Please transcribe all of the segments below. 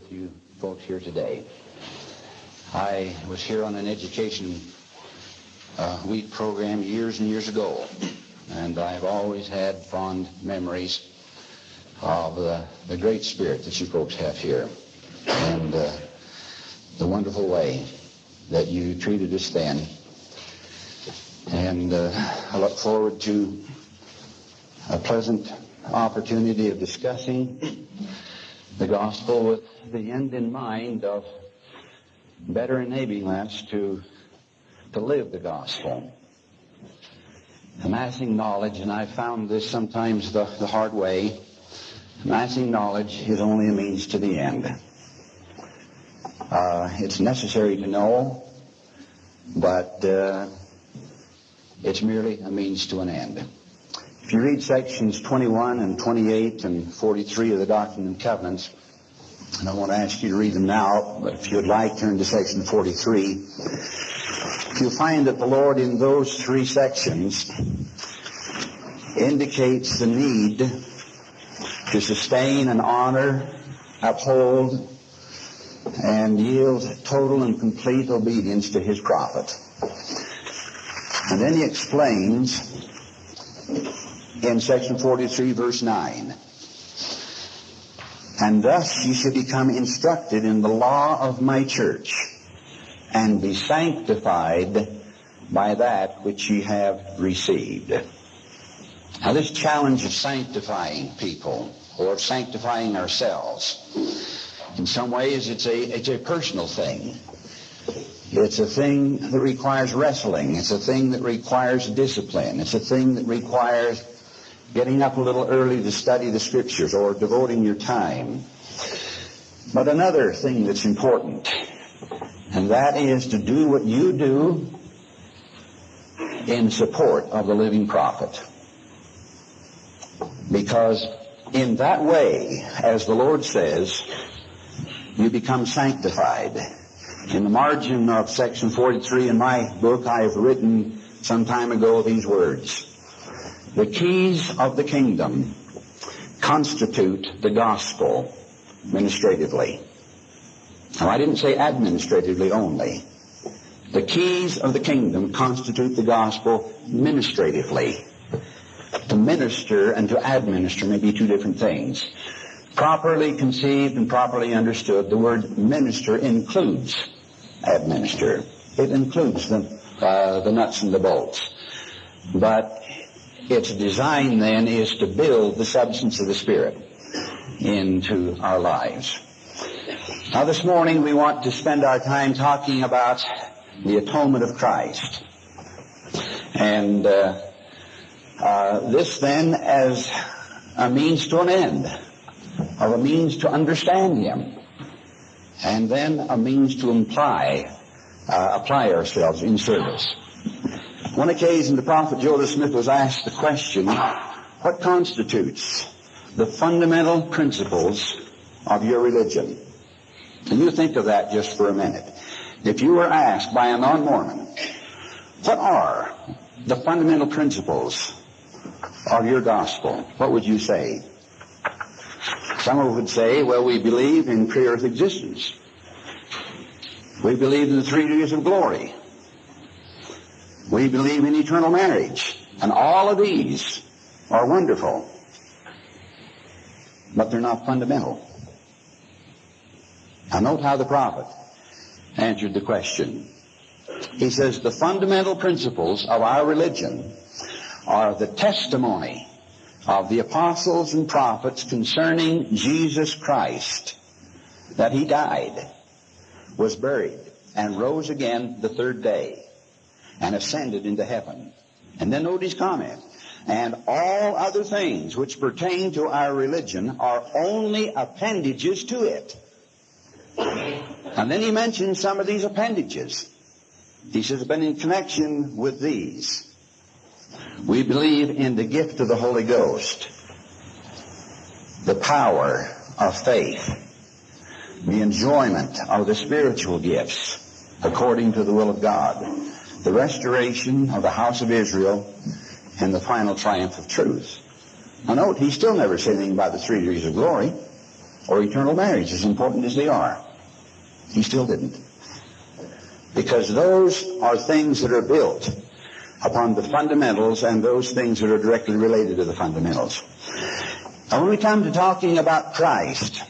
with you folks here today. I was here on an education uh, week program years and years ago, and I've always had fond memories of the, the great spirit that you folks have here and uh, the wonderful way that you treated us then. And uh, I look forward to a pleasant opportunity of discussing the gospel with the end in mind of better enabling us to, to live the gospel. Amassing knowledge, and I've found this sometimes the, the hard way, amassing knowledge is only a means to the end. Uh, it's necessary to know, but uh, it's merely a means to an end. If you read sections 21 and 28 and 43 of the Doctrine and Covenants, and I want to ask you to read them now, but if you'd like, turn to section 43. You'll find that the Lord in those three sections indicates the need to sustain and honor, uphold, and yield total and complete obedience to his prophet. And then he explains in section 43, verse 9. And thus ye should become instructed in the law of my church, and be sanctified by that which ye have received. Now this challenge of sanctifying people, or of sanctifying ourselves, in some ways it's a, it's a personal thing. It's a thing that requires wrestling. It's a thing that requires discipline. It's a thing that requires getting up a little early to study the scriptures or devoting your time. But another thing that's important, and that is to do what you do in support of the living prophet. Because in that way, as the Lord says, you become sanctified. In the margin of section 43 in my book, I have written some time ago these words. The keys of the kingdom constitute the gospel administratively. Now, I didn't say administratively only. The keys of the kingdom constitute the gospel administratively. To minister and to administer may be two different things. Properly conceived and properly understood, the word minister includes administer. It includes the, uh, the nuts and the bolts. But its design then is to build the substance of the Spirit into our lives. Now this morning we want to spend our time talking about the atonement of Christ. And uh, uh, this then as a means to an end, or a means to understand Him, and then a means to imply, uh, apply ourselves in service. One occasion, the prophet Joseph Smith was asked the question, what constitutes the fundamental principles of your religion? And you think of that just for a minute. If you were asked by a non-Mormon, what are the fundamental principles of your gospel? What would you say? Some would say, well, we believe in pre-earth existence. We believe in the three degrees of glory. We believe in eternal marriage. And all of these are wonderful. But they're not fundamental. Now note how the prophet answered the question. He says the fundamental principles of our religion are the testimony of the apostles and prophets concerning Jesus Christ, that he died, was buried, and rose again the third day and ascended into heaven. And then his comment. And all other things which pertain to our religion are only appendages to it. And then he mentions some of these appendages. He says, but in connection with these, we believe in the gift of the Holy Ghost, the power of faith, the enjoyment of the spiritual gifts according to the will of God, the restoration of the house of Israel, and the final triumph of truth. Now note, he still never said anything about the three degrees of glory. or eternal marriage, as important as they are. He still didn't. Because those are things that are built upon the fundamentals and those things that are directly related to the fundamentals. Now when we come to talking about Christ,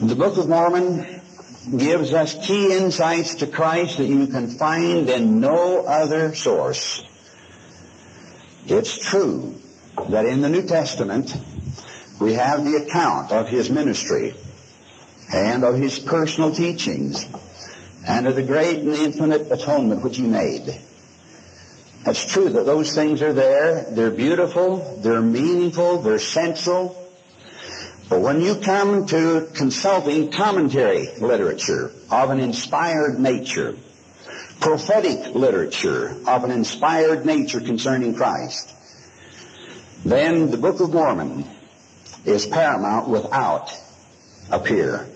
the Book of Mormon gives us key insights to Christ that you can find in no other source. It's true that in the New Testament we have the account of his ministry and of his personal teachings and of the great and infinite atonement which he made. It's true that those things are there. They're beautiful. They're meaningful. They're central. But when you come to consulting commentary literature of an inspired nature, prophetic literature of an inspired nature concerning Christ, then the Book of Mormon is paramount without a peer.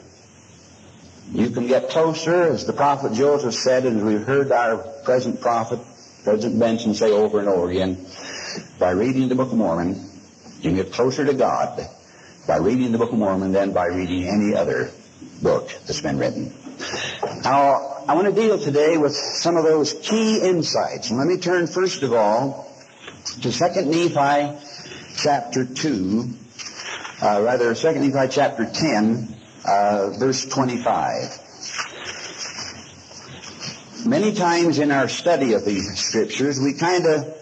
You can get closer, as the prophet Joseph said, and we've heard our present prophet, President Benson, say over and over again, by reading the Book of Mormon, you can get closer to God by reading the Book of Mormon than by reading any other book that's been written. Now, I want to deal today with some of those key insights. And let me turn first of all to 2 Nephi chapter 2, uh, rather 2 Nephi chapter 10, uh, verse 25. Many times in our study of these scriptures, we kind of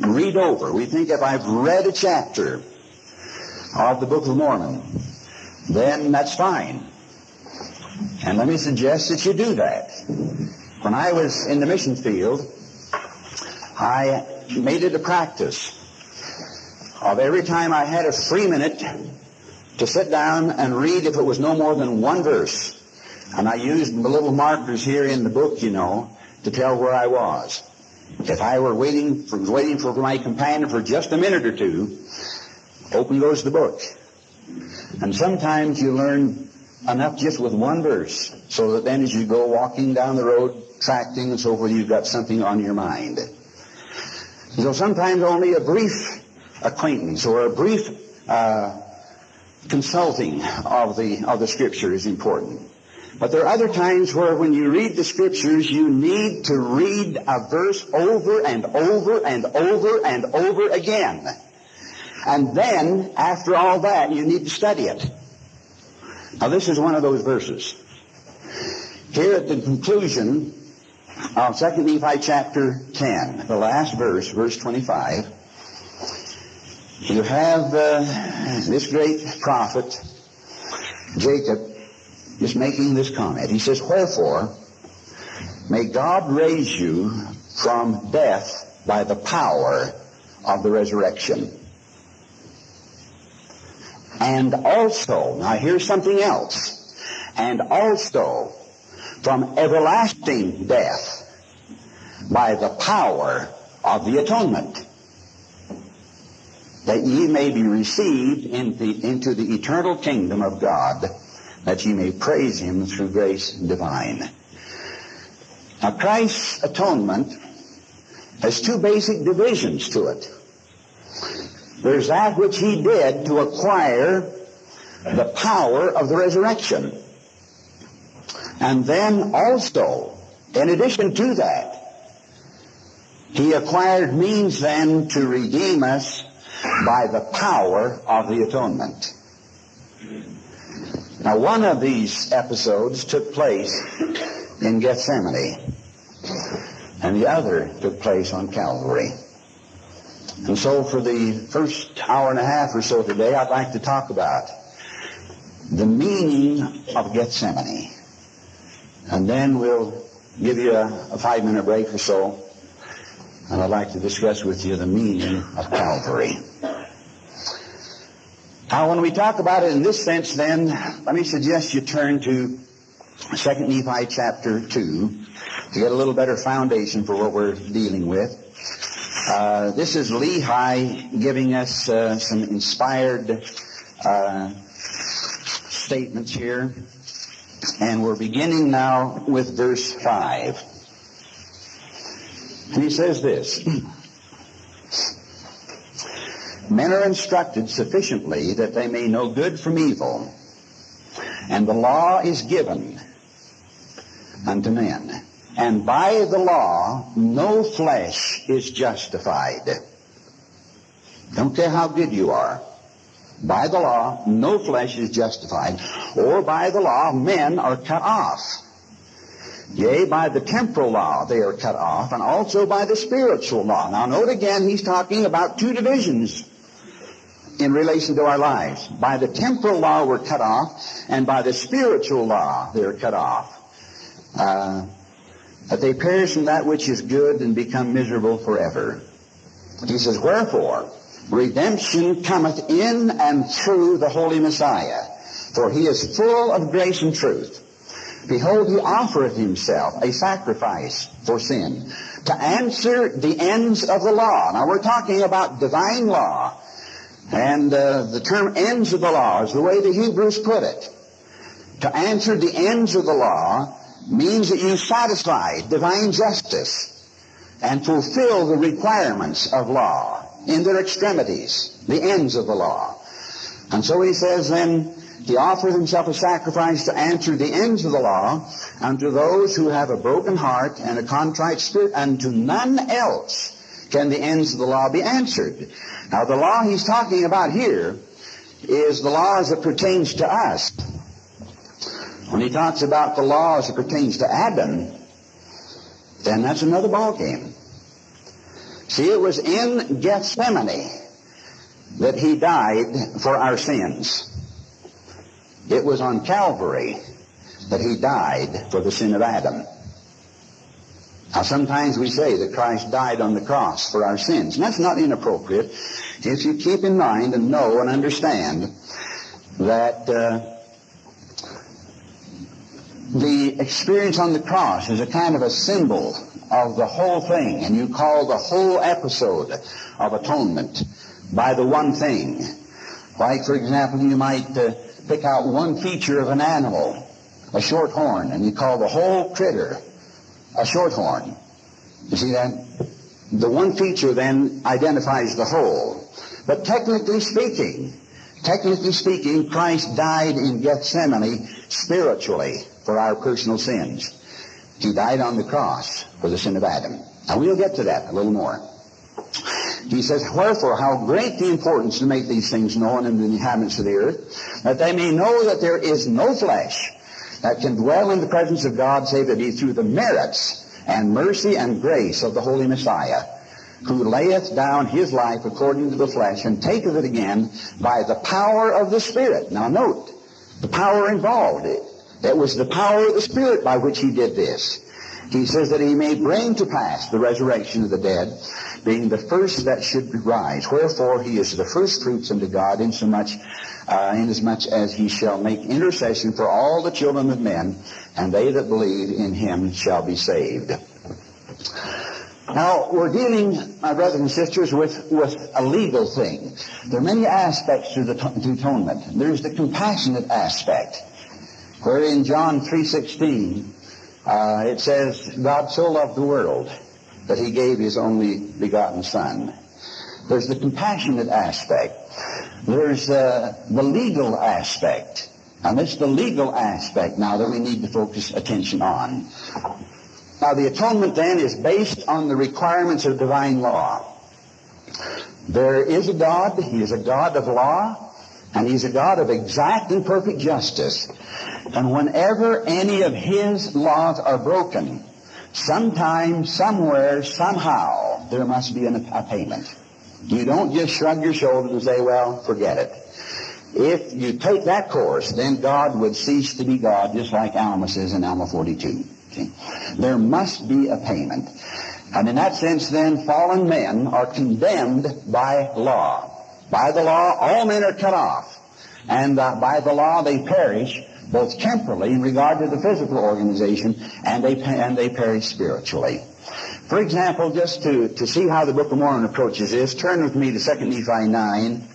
read over. We think if I've read a chapter of the Book of Mormon, then that's fine. And let me suggest that you do that. When I was in the mission field, I made it a practice of every time I had a free minute to sit down and read if it was no more than one verse. And I used the little markers here in the book, you know, to tell where I was. If I were waiting for, waiting for my companion for just a minute or two, open goes the book. And sometimes you learn enough just with one verse, so that then as you go walking down the road, tracting and so forth, you've got something on your mind. So sometimes only a brief acquaintance or a brief uh, consulting of the of the scripture is important. But there are other times where when you read the scriptures, you need to read a verse over and over and over and over again. And then, after all that, you need to study it. Now this is one of those verses. Here at the conclusion of 2 Nephi chapter 10, the last verse, verse 25, you have uh, this great prophet, Jacob, is making this comment. He says, Wherefore, may God raise you from death by the power of the resurrection. And also, now here's something else, and also from everlasting death by the power of the atonement, that ye may be received into, into the eternal kingdom of God that ye may praise him through grace divine. Now Christ's atonement has two basic divisions to it. There's that which he did to acquire the power of the resurrection. And then also, in addition to that, he acquired means then to redeem us by the power of the atonement. Now, one of these episodes took place in Gethsemane, and the other took place on Calvary. And so for the first hour and a half or so today, I'd like to talk about the meaning of Gethsemane. And then we'll give you a, a five-minute break or so, and I'd like to discuss with you the meaning of Calvary. Now, when we talk about it in this sense, then, let me suggest you turn to 2 Nephi chapter 2 to get a little better foundation for what we're dealing with. Uh, this is Lehi giving us uh, some inspired uh, statements here. And we're beginning now with verse 5. And he says this. Men are instructed sufficiently that they may know good from evil, And the law is given unto men. And by the law, no flesh is justified. Don't care how good you are. By the law, no flesh is justified. Or by the law, men are cut off. Yea, by the temporal law they are cut off, and also by the spiritual law. Now note again, he's talking about two divisions in relation to our lives. By the temporal law we're cut off, and by the spiritual law they're cut off. Uh, that they perish from that which is good and become miserable forever. He says, Wherefore, redemption cometh in and through the Holy Messiah, for he is full of grace and truth. Behold, he offereth himself a sacrifice for sin to answer the ends of the law. Now we're talking about divine law. And uh, the term ends of the law is the way the Hebrews put it. To answer the ends of the law means that you satisfy divine justice and fulfill the requirements of law in their extremities, the ends of the law. And so he says then, he offers himself a sacrifice to answer the ends of the law unto those who have a broken heart and a contrite spirit, and to none else can the ends of the law be answered. Now the law he's talking about here is the law as it pertains to us. When he talks about the law as it pertains to Adam, then that's another ballgame. See, it was in Gethsemane that he died for our sins. It was on Calvary that he died for the sin of Adam. Now sometimes we say that Christ died on the cross for our sins, and that's not inappropriate if you keep in mind and know and understand that uh, the experience on the cross is a kind of a symbol of the whole thing, and you call the whole episode of atonement by the one thing. Like, for example, you might uh, pick out one feature of an animal, a short horn, and you call the whole critter a short horn. You see that? The one feature then identifies the whole. But technically speaking, technically speaking, Christ died in Gethsemane spiritually for our personal sins. He died on the cross for the sin of Adam. Now we'll get to that a little more. He says, Wherefore, how great the importance to make these things known unto the inhabitants of the earth, that they may know that there is no flesh that can dwell in the presence of God save it be through the merits and mercy and grace of the Holy Messiah, who layeth down his life according to the flesh and taketh it again by the power of the Spirit. Now note, the power involved. It was the power of the Spirit by which he did this. He says that he may bring to pass the resurrection of the dead, being the first that should rise. Wherefore he is the first fruits unto God, insomuch, uh, inasmuch as he shall make intercession for all the children of men, and they that believe in him shall be saved. Now, we're dealing, my brothers and sisters, with, with a legal thing. There are many aspects to the to atonement. There's the compassionate aspect, where in John 3.16, uh, it says, God so loved the world that he gave his only begotten Son. There's the compassionate aspect. There's uh, the legal aspect. And it's the legal aspect now that we need to focus attention on. Now the atonement then is based on the requirements of divine law. There is a God, He is a God of law, and He's a God of exact and perfect justice. And whenever any of His laws are broken, sometime, somewhere, somehow, there must be an, a payment. You don't just shrug your shoulders and say, well, forget it. If you take that course, then God would cease to be God, just like Alma says in Alma 42. See? There must be a payment. And in that sense, then, fallen men are condemned by law. By the law, all men are cut off. And uh, by the law, they perish, both temporally in regard to the physical organization, and they, and they perish spiritually. For example, just to, to see how the Book of Mormon approaches this, turn with me to 2 Nephi 9.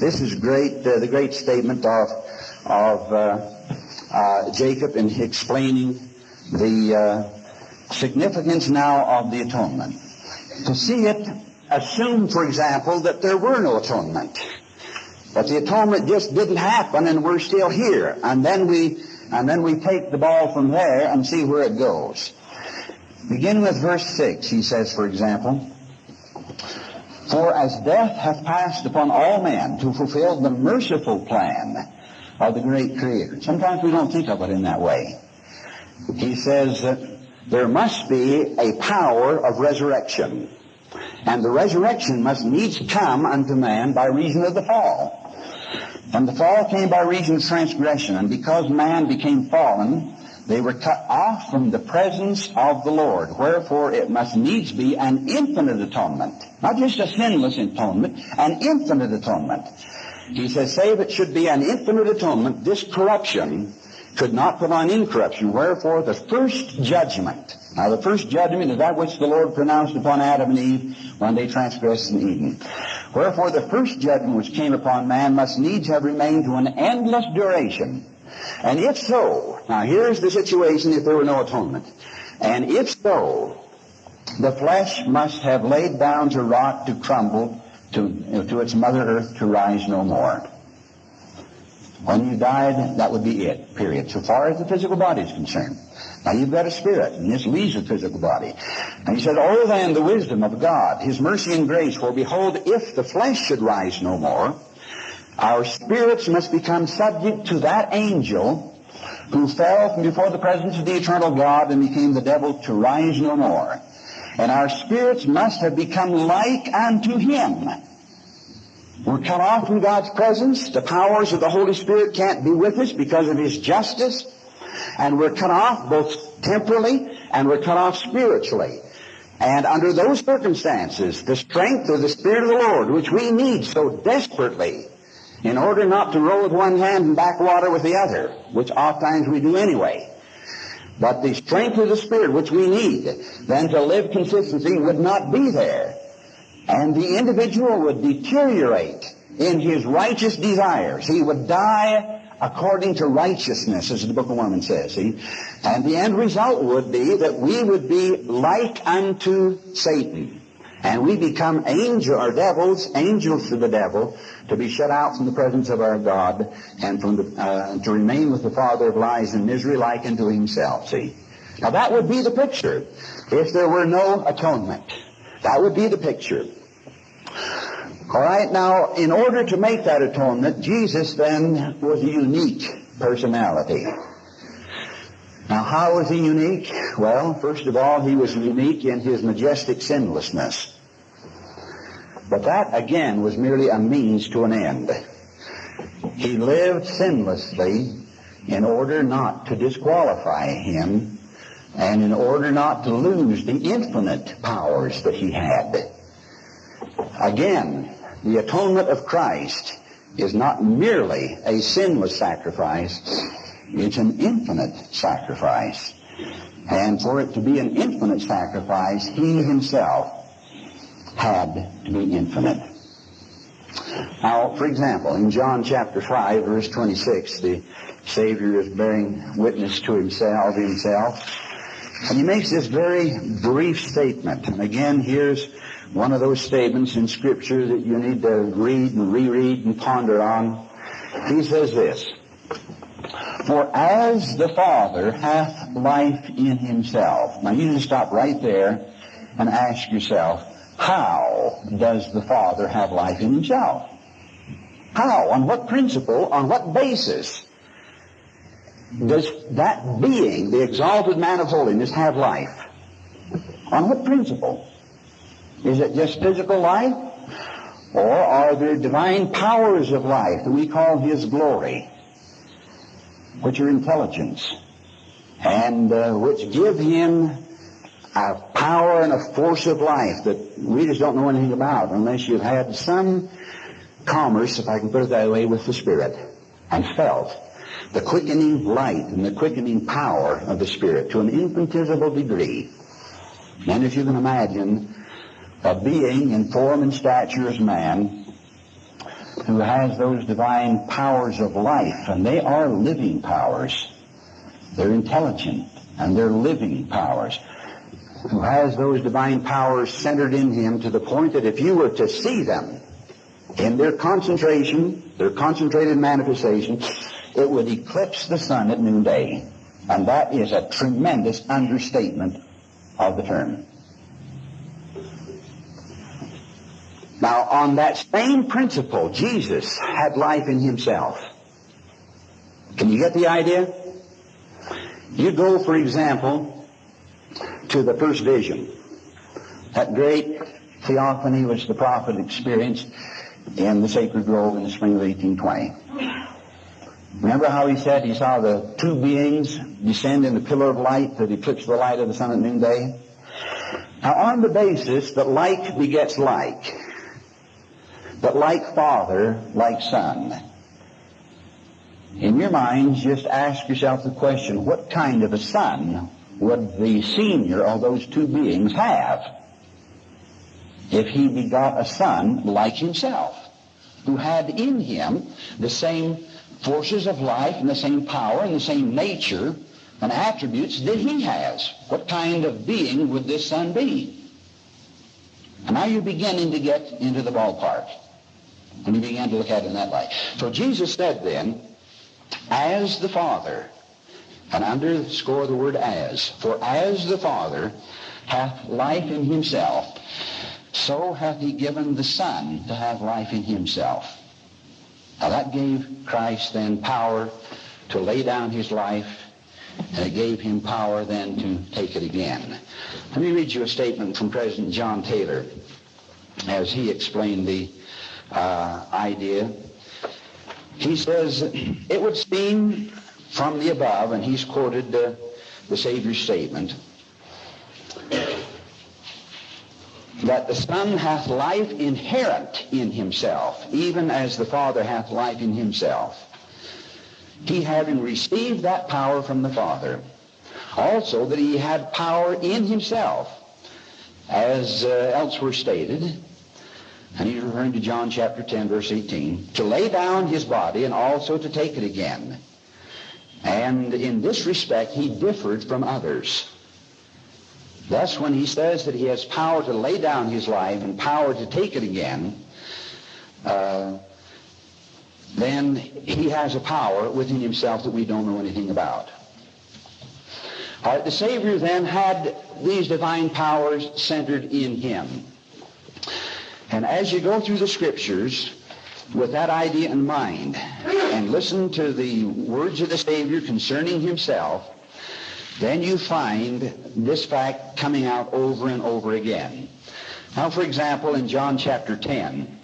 This is great, uh, the great statement of, of uh, uh, Jacob in explaining the uh, significance now of the atonement. To see it, assume, for example, that there were no atonement. But the atonement just didn't happen and we're still here. And then we, and then we take the ball from there and see where it goes. Begin with verse 6, he says, for example, For as death hath passed upon all men to fulfill the merciful plan of the great Creator. Sometimes we don't think of it in that way. He says that there must be a power of resurrection. And the resurrection must needs come unto man by reason of the fall. And the fall came by reason of transgression. And because man became fallen, they were cut off from the presence of the Lord. Wherefore it must needs be an infinite atonement. Not just a sinless atonement, an infinite atonement. He says, save it should be an infinite atonement, this corruption could not put on incorruption. Wherefore the first judgment. Now the first judgment is that which the Lord pronounced upon Adam and Eve when they transgressed in Eden. Wherefore the first judgment which came upon man must needs have remained to an endless duration. And if so, now here's the situation if there were no atonement. And if so, the flesh must have laid down to rot, to crumble, to, to its mother earth, to rise no more. When you died, that would be it, period, so far as the physical body is concerned. Now you've got a spirit, and this leaves the physical body. And he said, Oh, then the wisdom of God, his mercy and grace, for behold, if the flesh should rise no more, our spirits must become subject to that angel who fell from before the presence of the eternal God and became the devil to rise no more. And our spirits must have become like unto him. We're cut off from God's presence. The powers of the Holy Spirit can't be with us because of his justice. And we're cut off both temporally and we're cut off spiritually. And under those circumstances, the strength of the Spirit of the Lord, which we need so desperately, in order not to roll with one hand and backwater with the other, which oft times we do anyway. But the strength of the Spirit, which we need, then to live consistency, would not be there. And the individual would deteriorate in his righteous desires. He would die according to righteousness, as the Book of Mormon says. See? And the end result would be that we would be like unto Satan. And we become angel or devils, angels to the devil, to be shut out from the presence of our God and from the, uh, to remain with the father of lies and misery like unto himself. See? Now that would be the picture if there were no atonement. That would be the picture. All right, now, in order to make that atonement, Jesus then was a unique personality. Now, how was he unique? Well, first of all, he was unique in his majestic sinlessness. But that, again, was merely a means to an end. He lived sinlessly in order not to disqualify him and in order not to lose the infinite powers that he had. Again, the atonement of Christ is not merely a sinless sacrifice, it's an infinite sacrifice. And for it to be an infinite sacrifice, he himself had to be infinite. Now, for example, in John chapter 5, verse 26, the Savior is bearing witness to himself, himself, and he makes this very brief statement. And again, here's one of those statements in Scripture that you need to read and reread and ponder on. He says this, For as the Father hath life in himself. Now you just stop right there and ask yourself, how does the Father have life in himself? How? On what principle? On what basis does that being, the exalted man of holiness, have life? On what principle? Is it just physical life? Or are there divine powers of life that we call His glory, which are intelligence, and uh, which give Him a power and a force of life that readers don't know anything about unless you've had some commerce, if I can put it that way, with the Spirit and felt the quickening light and the quickening power of the Spirit to an infinitesimal degree. And if you can imagine a being in form and stature as man who has those divine powers of life, and they are living powers. They're intelligent, and they're living powers who has those divine powers centered in him to the point that if you were to see them, in their concentration, their concentrated manifestation, it would eclipse the sun at noonday. And that is a tremendous understatement of the term. Now, on that same principle, Jesus had life in himself. Can you get the idea? You go, for example, to the first vision. That great theophany which the prophet experienced in the sacred grove in the spring of 1820. Remember how he said he saw the two beings descend in the pillar of light that eclipsed the light of the sun at noonday? Now, on the basis that like begets like, that like father, like son, in your minds, just ask yourself the question, what kind of a son would the senior of those two beings have if he begot a son like himself, who had in him the same forces of life and the same power and the same nature and attributes that he has? What kind of being would this son be? And now you're beginning to get into the ballpark. And you begin to look at it in that light. So Jesus said then, as the Father, and underscore the word as, for as the Father hath life in himself, so hath he given the Son to have life in himself. Now that gave Christ then power to lay down his life, and it gave him power then to take it again. Let me read you a statement from President John Taylor as he explained the uh, idea he says, it would seem from the above, and he's quoted uh, the Savior's statement, that the Son hath life inherent in himself, even as the Father hath life in himself. He having received that power from the Father, also that he had power in himself, as uh, elsewhere stated, and he's referring to John chapter 10, verse 18, to lay down his body and also to take it again. And in this respect, he differed from others. Thus, when he says that he has power to lay down his life and power to take it again, uh, then he has a power within himself that we don't know anything about. All right, the Savior then had these divine powers centered in him. And as you go through the scriptures with that idea in mind and listen to the words of the Savior concerning himself, then you find this fact coming out over and over again. Now, for example, in John chapter 10,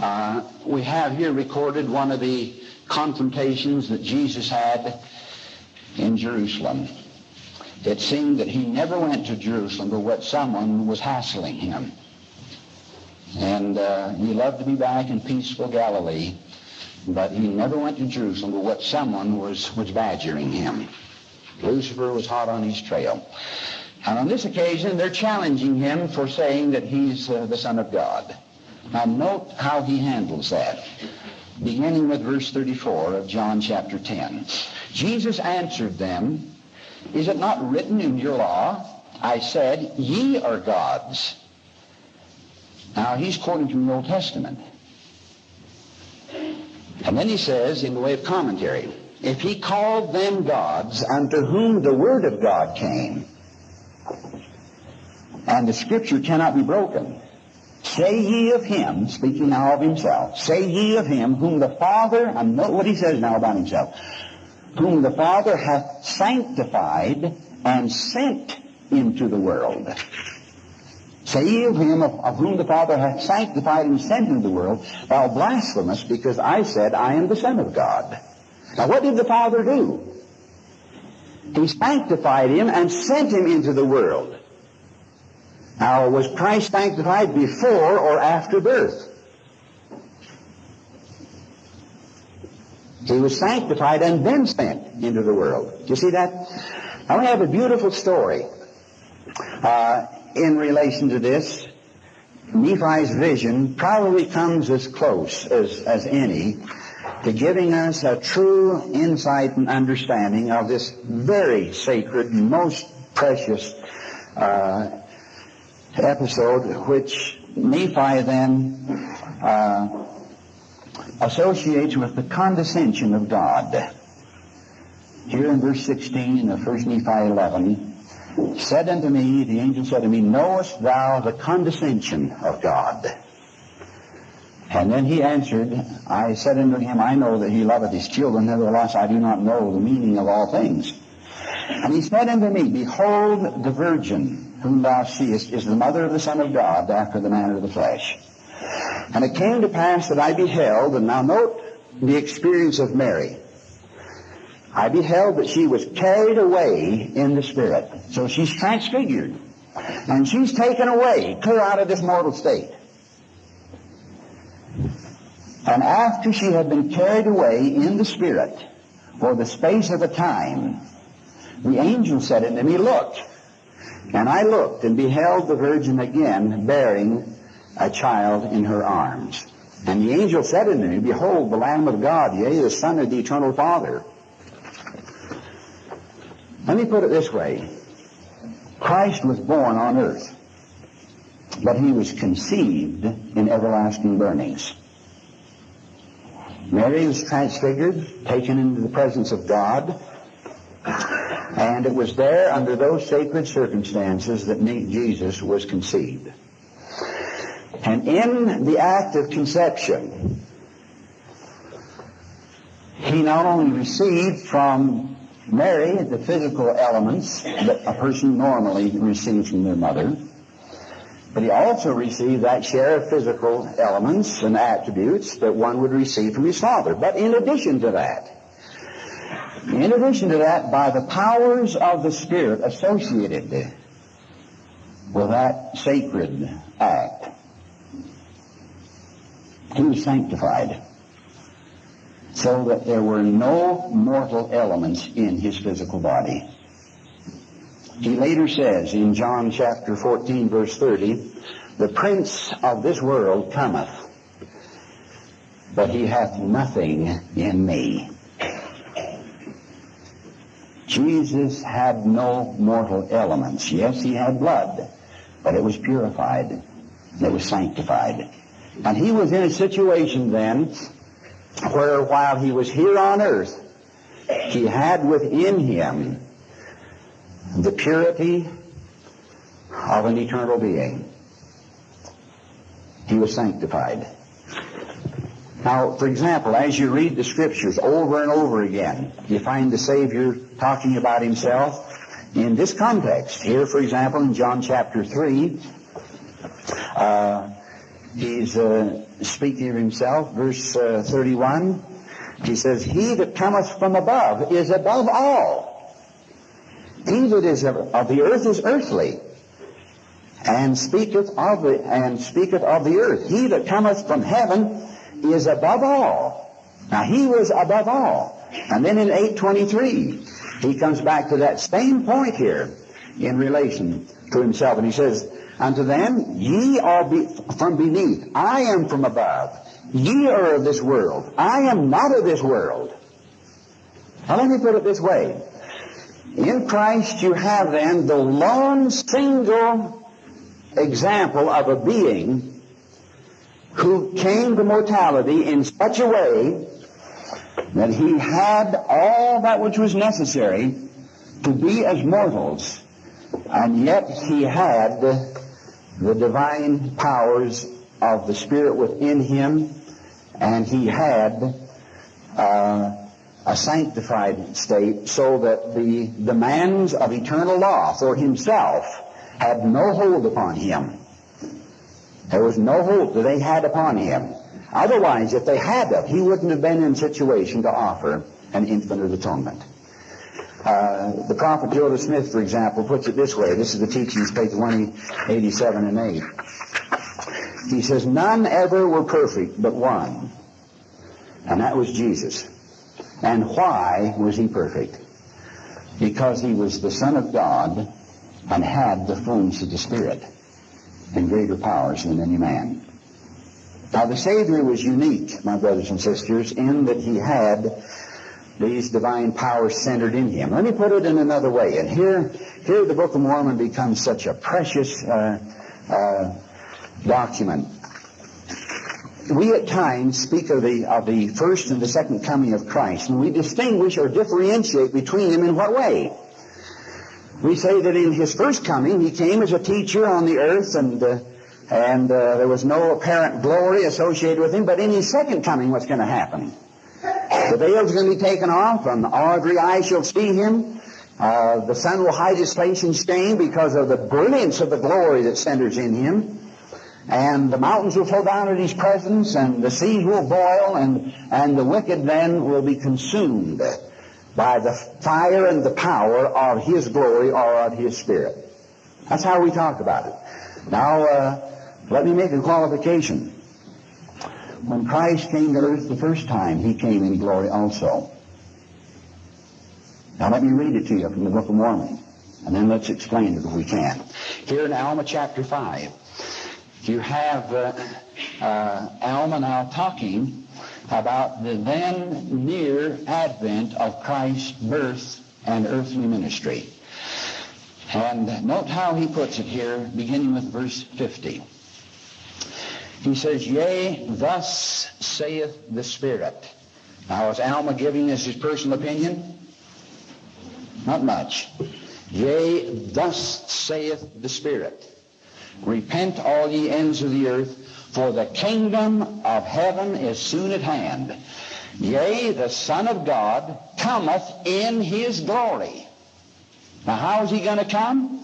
uh, we have here recorded one of the confrontations that Jesus had in Jerusalem. It seemed that he never went to Jerusalem but what someone was hassling him. And uh, he loved to be back in peaceful Galilee, but he never went to Jerusalem but what someone was, was badgering him. Lucifer was hot on his trail. And on this occasion, they're challenging him for saying that he's uh, the Son of God. Now note how he handles that. Beginning with verse 34 of John chapter 10. Jesus answered them, Is it not written in your law, I said, Ye are gods. Now, he's quoting from the Old Testament. And then he says, in the way of commentary, if he called them gods unto whom the word of God came, and the scripture cannot be broken, say ye of him, speaking now of himself, say ye of him whom the Father, and note what he says now about himself, whom the Father hath sanctified and sent into the world. Say ye of him of, of, whom the Father hath sanctified and sent into the world, thou blasphemous, because I said, I am the Son of God. Now what did the Father do? He sanctified him and sent him into the world. Now, was Christ sanctified before or after birth? He was sanctified and then sent into the world. Do you see that? Now we have a beautiful story. Uh, in relation to this, Nephi's vision probably comes as close as, as any to giving us a true insight and understanding of this very sacred, most precious uh, episode, which Nephi then uh, associates with the condescension of God. Here in verse 16 of 1 Nephi 11, said unto me, the angel said to me, Knowest thou the condescension of God? And then he answered, I said unto him, I know that he loveth his children, nevertheless I do not know the meaning of all things. And he said unto me, Behold, the virgin whom thou seest is the mother of the Son of God after the manner of the flesh. And it came to pass that I beheld, and now note the experience of Mary. I beheld that she was carried away in the Spirit. So she's transfigured. And she's taken away, clear out of this mortal state. And after she had been carried away in the Spirit for the space of a time, the angel said unto me, Look. And I looked and beheld the virgin again bearing a child in her arms. And the angel said unto me, Behold, the Lamb of God, yea, the Son of the Eternal Father. Let me put it this way. Christ was born on earth, but he was conceived in everlasting burnings. Mary was transfigured, taken into the presence of God, and it was there under those sacred circumstances that Jesus was conceived. And in the act of conception, he not only received from Mary the physical elements that a person normally receives from their mother, but he also received that share of physical elements and attributes that one would receive from his father. But in addition to that, in addition to that, by the powers of the Spirit associated with that sacred act, he was sanctified so that there were no mortal elements in his physical body. He later says in John chapter 14 verse 30, the prince of this world cometh, but he hath nothing in me. Jesus had no mortal elements. Yes, he had blood, but it was purified. It was sanctified. And he was in a situation then where while he was here on earth, he had within him the purity of an eternal being. He was sanctified. Now, for example, as you read the scriptures over and over again, you find the Savior talking about himself in this context. Here, for example, in John chapter 3, uh, he's uh, speaking of himself, verse uh, 31. He says, He that cometh from above is above all. He that is of, of the earth is earthly, and speaketh of the and speaketh of the earth. He that cometh from heaven is above all. Now he was above all. And then in 823, he comes back to that same point here in relation to himself, and he says, Unto them, ye are be from beneath. I am from above. Ye are of this world. I am not of this world. Now let me put it this way. In Christ you have then the lone single example of a being who came to mortality in such a way that he had all that which was necessary to be as mortals, and yet he had the divine powers of the Spirit within him, and he had uh, a sanctified state so that the demands of eternal law for himself had no hold upon him. There was no hold that they had upon him. Otherwise, if they had of, he wouldn't have been in situation to offer an infinite atonement. Uh, the prophet Joseph Smith, for example, puts it this way. This is the teachings, page 187 and 8. He says, None ever were perfect but one, and that was Jesus. And why was he perfect? Because he was the Son of God and had the fullness of the Spirit and greater powers than any man. Now the Savior was unique, my brothers and sisters, in that he had these divine powers centered in him. Let me put it in another way. And here, here the Book of Mormon becomes such a precious uh, uh, document. We at times speak of the, of the first and the second coming of Christ, and we distinguish or differentiate between them in what way? We say that in his first coming, he came as a teacher on the earth, and, uh, and uh, there was no apparent glory associated with him, but in his second coming, what's going to happen? The veil's going to be taken off, and every eye shall see him. Uh, the sun will hide his face in shame because of the brilliance of the glory that centers in him. And the mountains will flow down in his presence, and the seas will boil, and, and the wicked then will be consumed by the fire and the power of his glory or of his spirit. That's how we talk about it. Now, uh, let me make a qualification. When Christ came to earth the first time, he came in glory also. Now let me read it to you from the Book of Mormon, and then let's explain it if we can. Here in Alma chapter 5, you have uh, uh, Alma now talking about the then near advent of Christ's birth and earthly ministry. And note how he puts it here, beginning with verse 50. He says, Yea, thus saith the Spirit. Now, is Alma giving us his personal opinion? Not much. Yea, thus saith the Spirit. Repent all ye ends of the earth, for the kingdom of heaven is soon at hand. Yea, the Son of God cometh in his glory. Now, how is he going to come?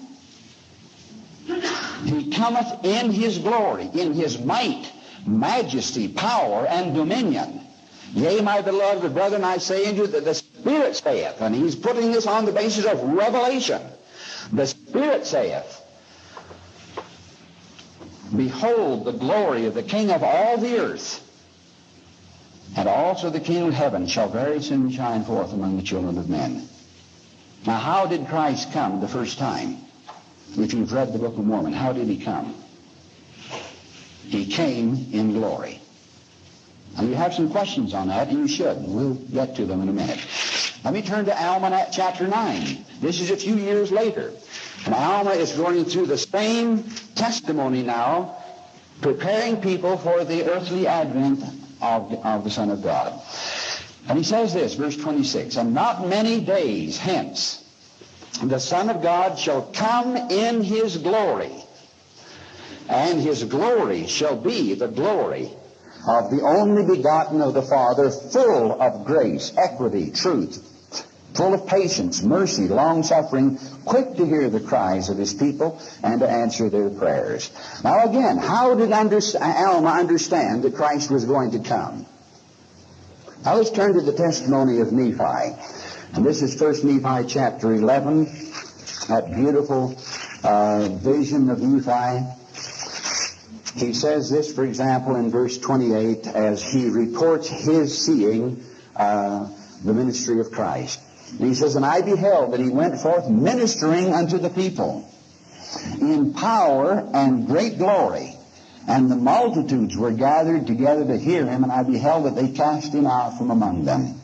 He cometh in his glory, in his might, majesty, power, and dominion. Yea, my beloved brethren, I say unto you that the Spirit saith, and he's putting this on the basis of revelation. The Spirit saith, Behold the glory of the King of all the earth, and also the King of heaven shall very soon shine forth among the children of men. Now, how did Christ come the first time? If you've read the Book of Mormon, how did he come? He came in glory. And you have some questions on that, and you should. We'll get to them in a minute. Let me turn to Alma chapter 9. This is a few years later. And Alma is going through the same testimony now, preparing people for the earthly advent of, of the Son of God. And he says this, verse 26, And not many days hence the Son of God shall come in his glory, and his glory shall be the glory of the only begotten of the Father, full of grace, equity, truth, full of patience, mercy, long-suffering, quick to hear the cries of his people and to answer their prayers. Now again, how did Alma understand that Christ was going to come? Now let's turn to the testimony of Nephi. And this is 1 Nephi chapter 11, that beautiful uh, vision of Nephi. He says this, for example, in verse 28, as he reports his seeing uh, the ministry of Christ. And he says, And I beheld that he went forth ministering unto the people in power and great glory. And the multitudes were gathered together to hear him, and I beheld that they cast him out from among them.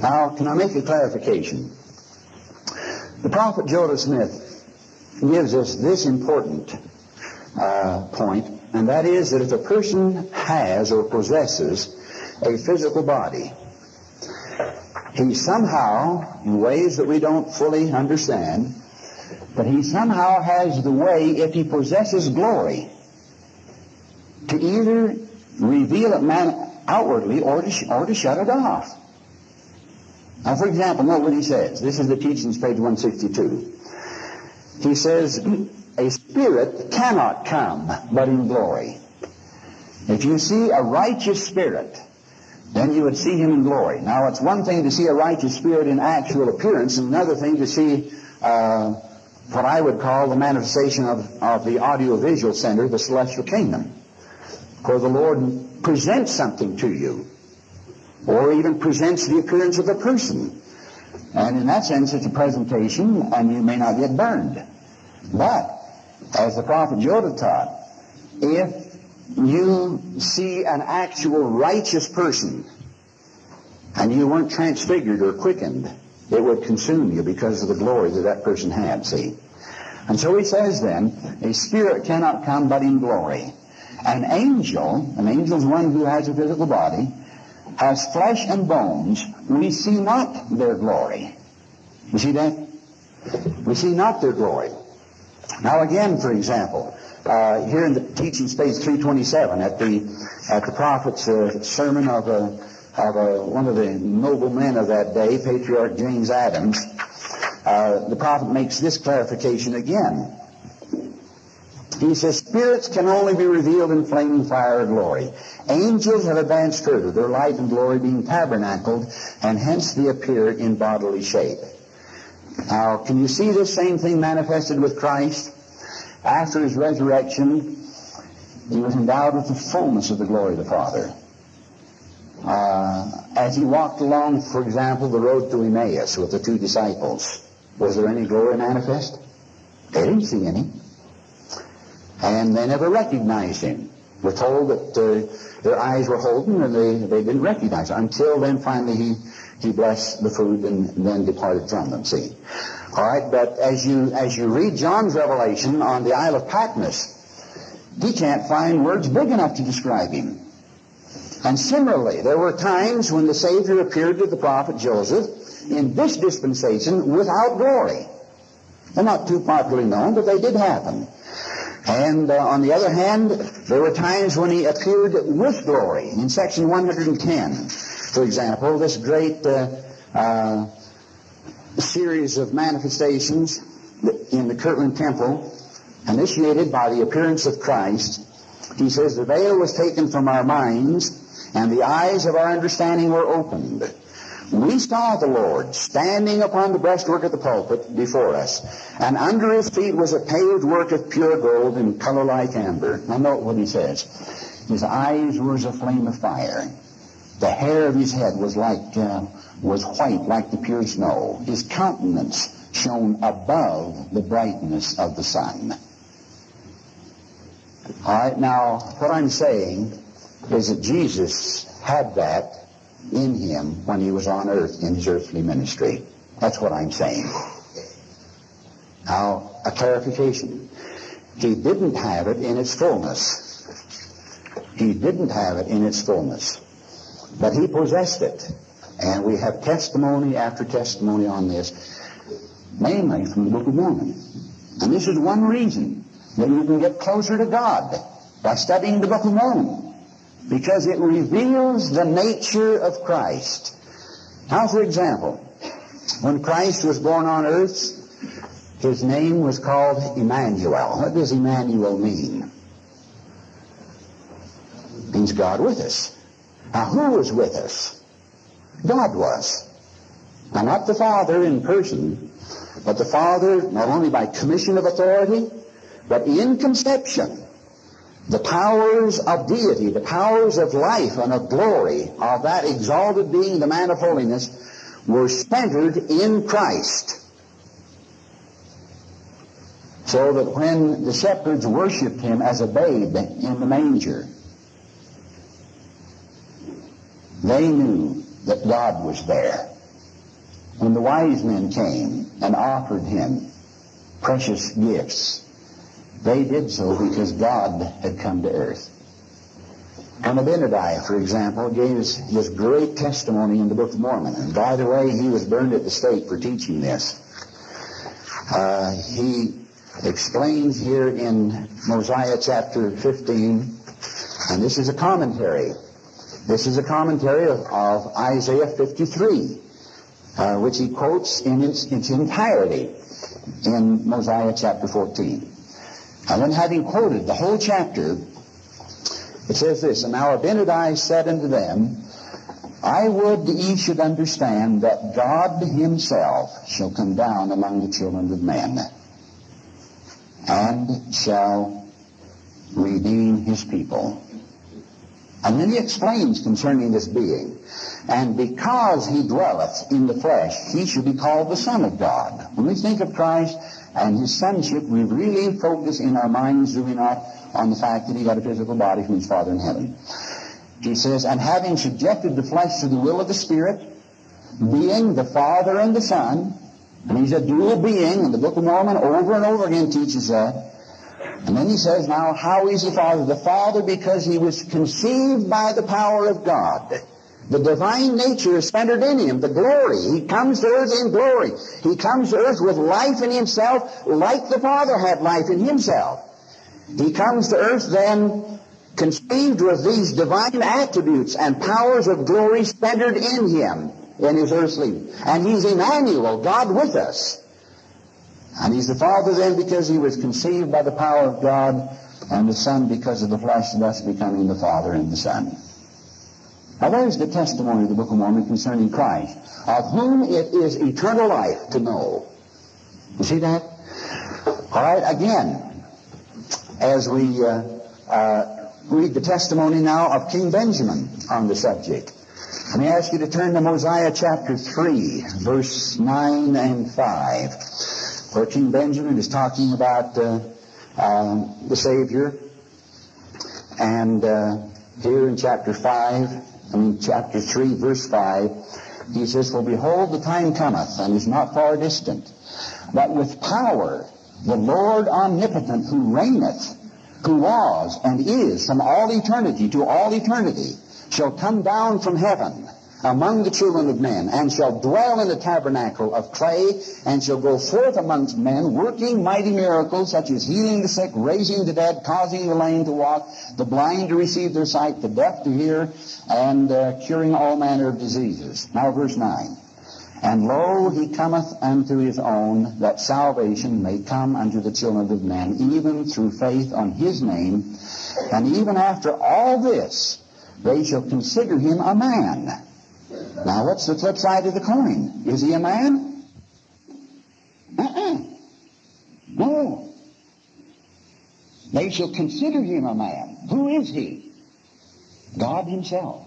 Now, can I make a clarification? The prophet Joseph Smith gives us this important uh, point, and that is that if a person has or possesses a physical body, he somehow, in ways that we don't fully understand, but he somehow has the way, if he possesses glory, to either reveal it man outwardly or to, or to shut it off. Now, for example, note what he says. This is the teachings, page 162. He says, a spirit cannot come but in glory. If you see a righteous spirit, then you would see him in glory. Now, it's one thing to see a righteous spirit in actual appearance, and another thing to see uh, what I would call the manifestation of, of the audiovisual center, the celestial kingdom. Where the Lord presents something to you, or even presents the appearance of a person. And in that sense, it's a presentation, and you may not get burned. But, as the prophet Jonah taught, if you see an actual righteous person and you weren't transfigured or quickened, it would consume you because of the glory that that person had, see? And so he says then, a spirit cannot come but in glory. An angel, an angel is one who has a physical body, has flesh and bones. We see not their glory. You see that? We see not their glory. Now again, for example, uh, here in the teaching space 327 at the at the prophet's uh, sermon of, uh, of uh, one of the noble men of that day, Patriarch James Adams, uh, the prophet makes this clarification again. He says, spirits can only be revealed in flaming fire or glory. Angels have advanced further, their light and glory being tabernacled, and hence they appear in bodily shape. Now, can you see this same thing manifested with Christ? After his resurrection, he was endowed with the fullness of the glory of the Father. Uh, as he walked along, for example, the road to Emmaus with the two disciples, was there any glory manifest? They didn't see any. And they never recognized him. We're told that uh, their eyes were holden and they, they didn't recognize him. Until then, finally, he, he blessed the food and then departed from them, see. All right, but as you, as you read John's revelation on the Isle of Patmos, he can't find words big enough to describe him. And similarly, there were times when the Savior appeared to the prophet Joseph in this dispensation without glory. They're not too popularly known, but they did happen. And uh, on the other hand, there were times when he appeared with glory. In section 110, for example, this great uh, uh, series of manifestations in the Kirtland Temple, initiated by the appearance of Christ, he says, the veil was taken from our minds, and the eyes of our understanding were opened. We saw the Lord standing upon the breastwork of the pulpit before us, and under his feet was a paved work of pure gold in color like amber. Now note what he says. His eyes were as a flame of fire. The hair of his head was like uh, was white like the pure snow. His countenance shone above the brightness of the sun. All right, now what I'm saying is that Jesus had that in him when he was on earth in his earthly ministry. That's what I'm saying. Now, a clarification. He didn't have it in its fullness. He didn't have it in its fullness. But he possessed it. And we have testimony after testimony on this, mainly from the Book of Mormon. And this is one reason that you can get closer to God by studying the Book of Mormon because it reveals the nature of Christ. Now, for example, when Christ was born on earth, his name was called Emmanuel. What does Emmanuel mean? It means God with us. Now, who was with us? God was. Now, not the Father in person, but the Father not only by commission of authority, but in conception the powers of deity, the powers of life and of glory of that exalted being, the man of holiness, were centered in Christ. So that when the shepherds worshiped him as a babe in the manger, they knew that God was there. When the wise men came and offered him precious gifts, they did so because God had come to earth. And Abinadi, for example, gave his, his great testimony in the Book of Mormon. And by the way, he was burned at the stake for teaching this. Uh, he explains here in Mosiah chapter 15, and this is a commentary. This is a commentary of, of Isaiah 53, uh, which he quotes in its, its entirety in Mosiah chapter 14. And then having quoted the whole chapter, it says this, And now Abinadi said unto them, I would ye should understand that God himself shall come down among the children of men, and shall redeem his people. And then he explains concerning this being. And because he dwelleth in the flesh, he shall be called the Son of God. When we think of Christ, and his sonship, we really focus in our minds, do we not, on the fact that he got a physical body from his Father in heaven. He says, and having subjected the flesh to the will of the Spirit, being the Father and the Son, and he's a dual being, and the Book of Mormon over and over again teaches that, And then he says, now, how is the Father? The Father because he was conceived by the power of God. The divine nature is centered in him, the glory. He comes to earth in glory. He comes to earth with life in himself, like the Father had life in himself. He comes to earth then conceived with these divine attributes and powers of glory centered in him in his earthly. And he's Emmanuel, God with us. And he's the Father then because he was conceived by the power of God, and the Son because of the flesh, thus becoming the Father and the Son. Now there's the testimony of the Book of Mormon concerning Christ, of whom it is eternal life to know. You see that? All right, again, as we uh, uh, read the testimony now of King Benjamin on the subject. Let me ask you to turn to Mosiah chapter 3, verse 9 and 5 where King Benjamin is talking about uh, um, the Savior. And uh, here in chapter 5, I mean chapter 3, verse 5, he says, For behold, the time cometh, and is not far distant, that with power the Lord omnipotent who reigneth, who was and is from all eternity to all eternity, shall come down from heaven among the children of men, and shall dwell in the tabernacle of clay, and shall go forth amongst men, working mighty miracles, such as healing the sick, raising the dead, causing the lame to walk, the blind to receive their sight, the deaf to hear, and uh, curing all manner of diseases. Now verse 9. And lo, he cometh unto his own, that salvation may come unto the children of men, even through faith on his name. And even after all this, they shall consider him a man now, what's the flip side of the coin? Is he a man? Uh-uh. No. They shall consider him a man. Who is he? God himself.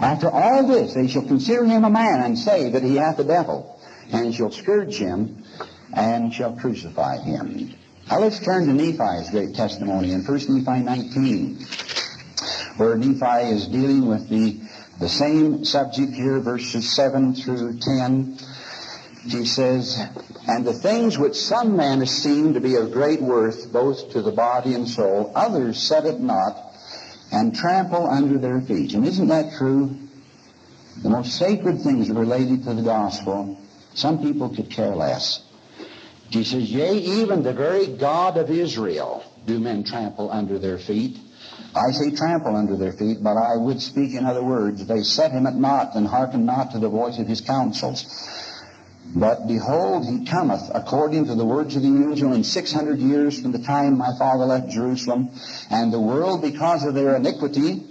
After all this, they shall consider him a man and say that he hath a devil, and shall scourge him and shall crucify him. Now let's turn to Nephi's great testimony in 1 Nephi 19, where Nephi is dealing with the the same subject here, verses 7 through 10. He says, And the things which some men esteem to be of great worth, both to the body and soul, others set it not, and trample under their feet. And isn't that true? The most sacred things related to the gospel, some people could care less. He says, Yea, even the very God of Israel do men trample under their feet. I say trample under their feet, but I would speak in other words. They set him at naught and hearken not to the voice of his counsels. But behold, he cometh according to the words of the angel in six hundred years from the time my father left Jerusalem, and the world, because of their iniquity,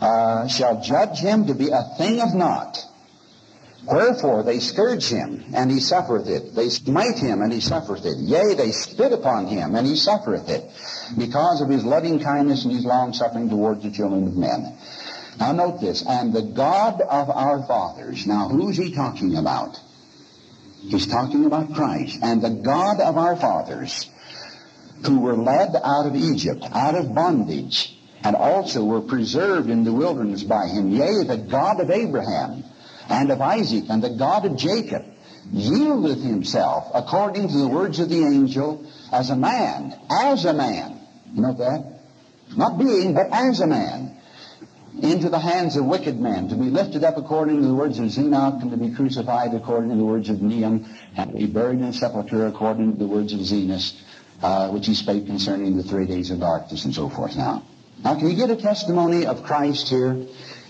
uh, shall judge him to be a thing of naught. Wherefore they scourge him, and he suffereth it. They smite him, and he suffereth it. Yea, they spit upon him, and he suffereth it, because of his loving kindness and his long suffering towards the children of men. Now note this, and the God of our fathers. Now who's he talking about? He's talking about Christ. And the God of our fathers, who were led out of Egypt, out of bondage, and also were preserved in the wilderness by him. Yea, the God of Abraham, and of Isaac and the God of Jacob yieldeth himself according to the words of the angel as a man, as a man. You know that? Not being, but as a man. Into the hands of wicked men, to be lifted up according to the words of Zenock, and to be crucified according to the words of Neum, and to be buried in a sepulchre according to the words of Zenos, uh, which he spake concerning the three days of darkness and so forth. Now, now can you get a testimony of Christ here?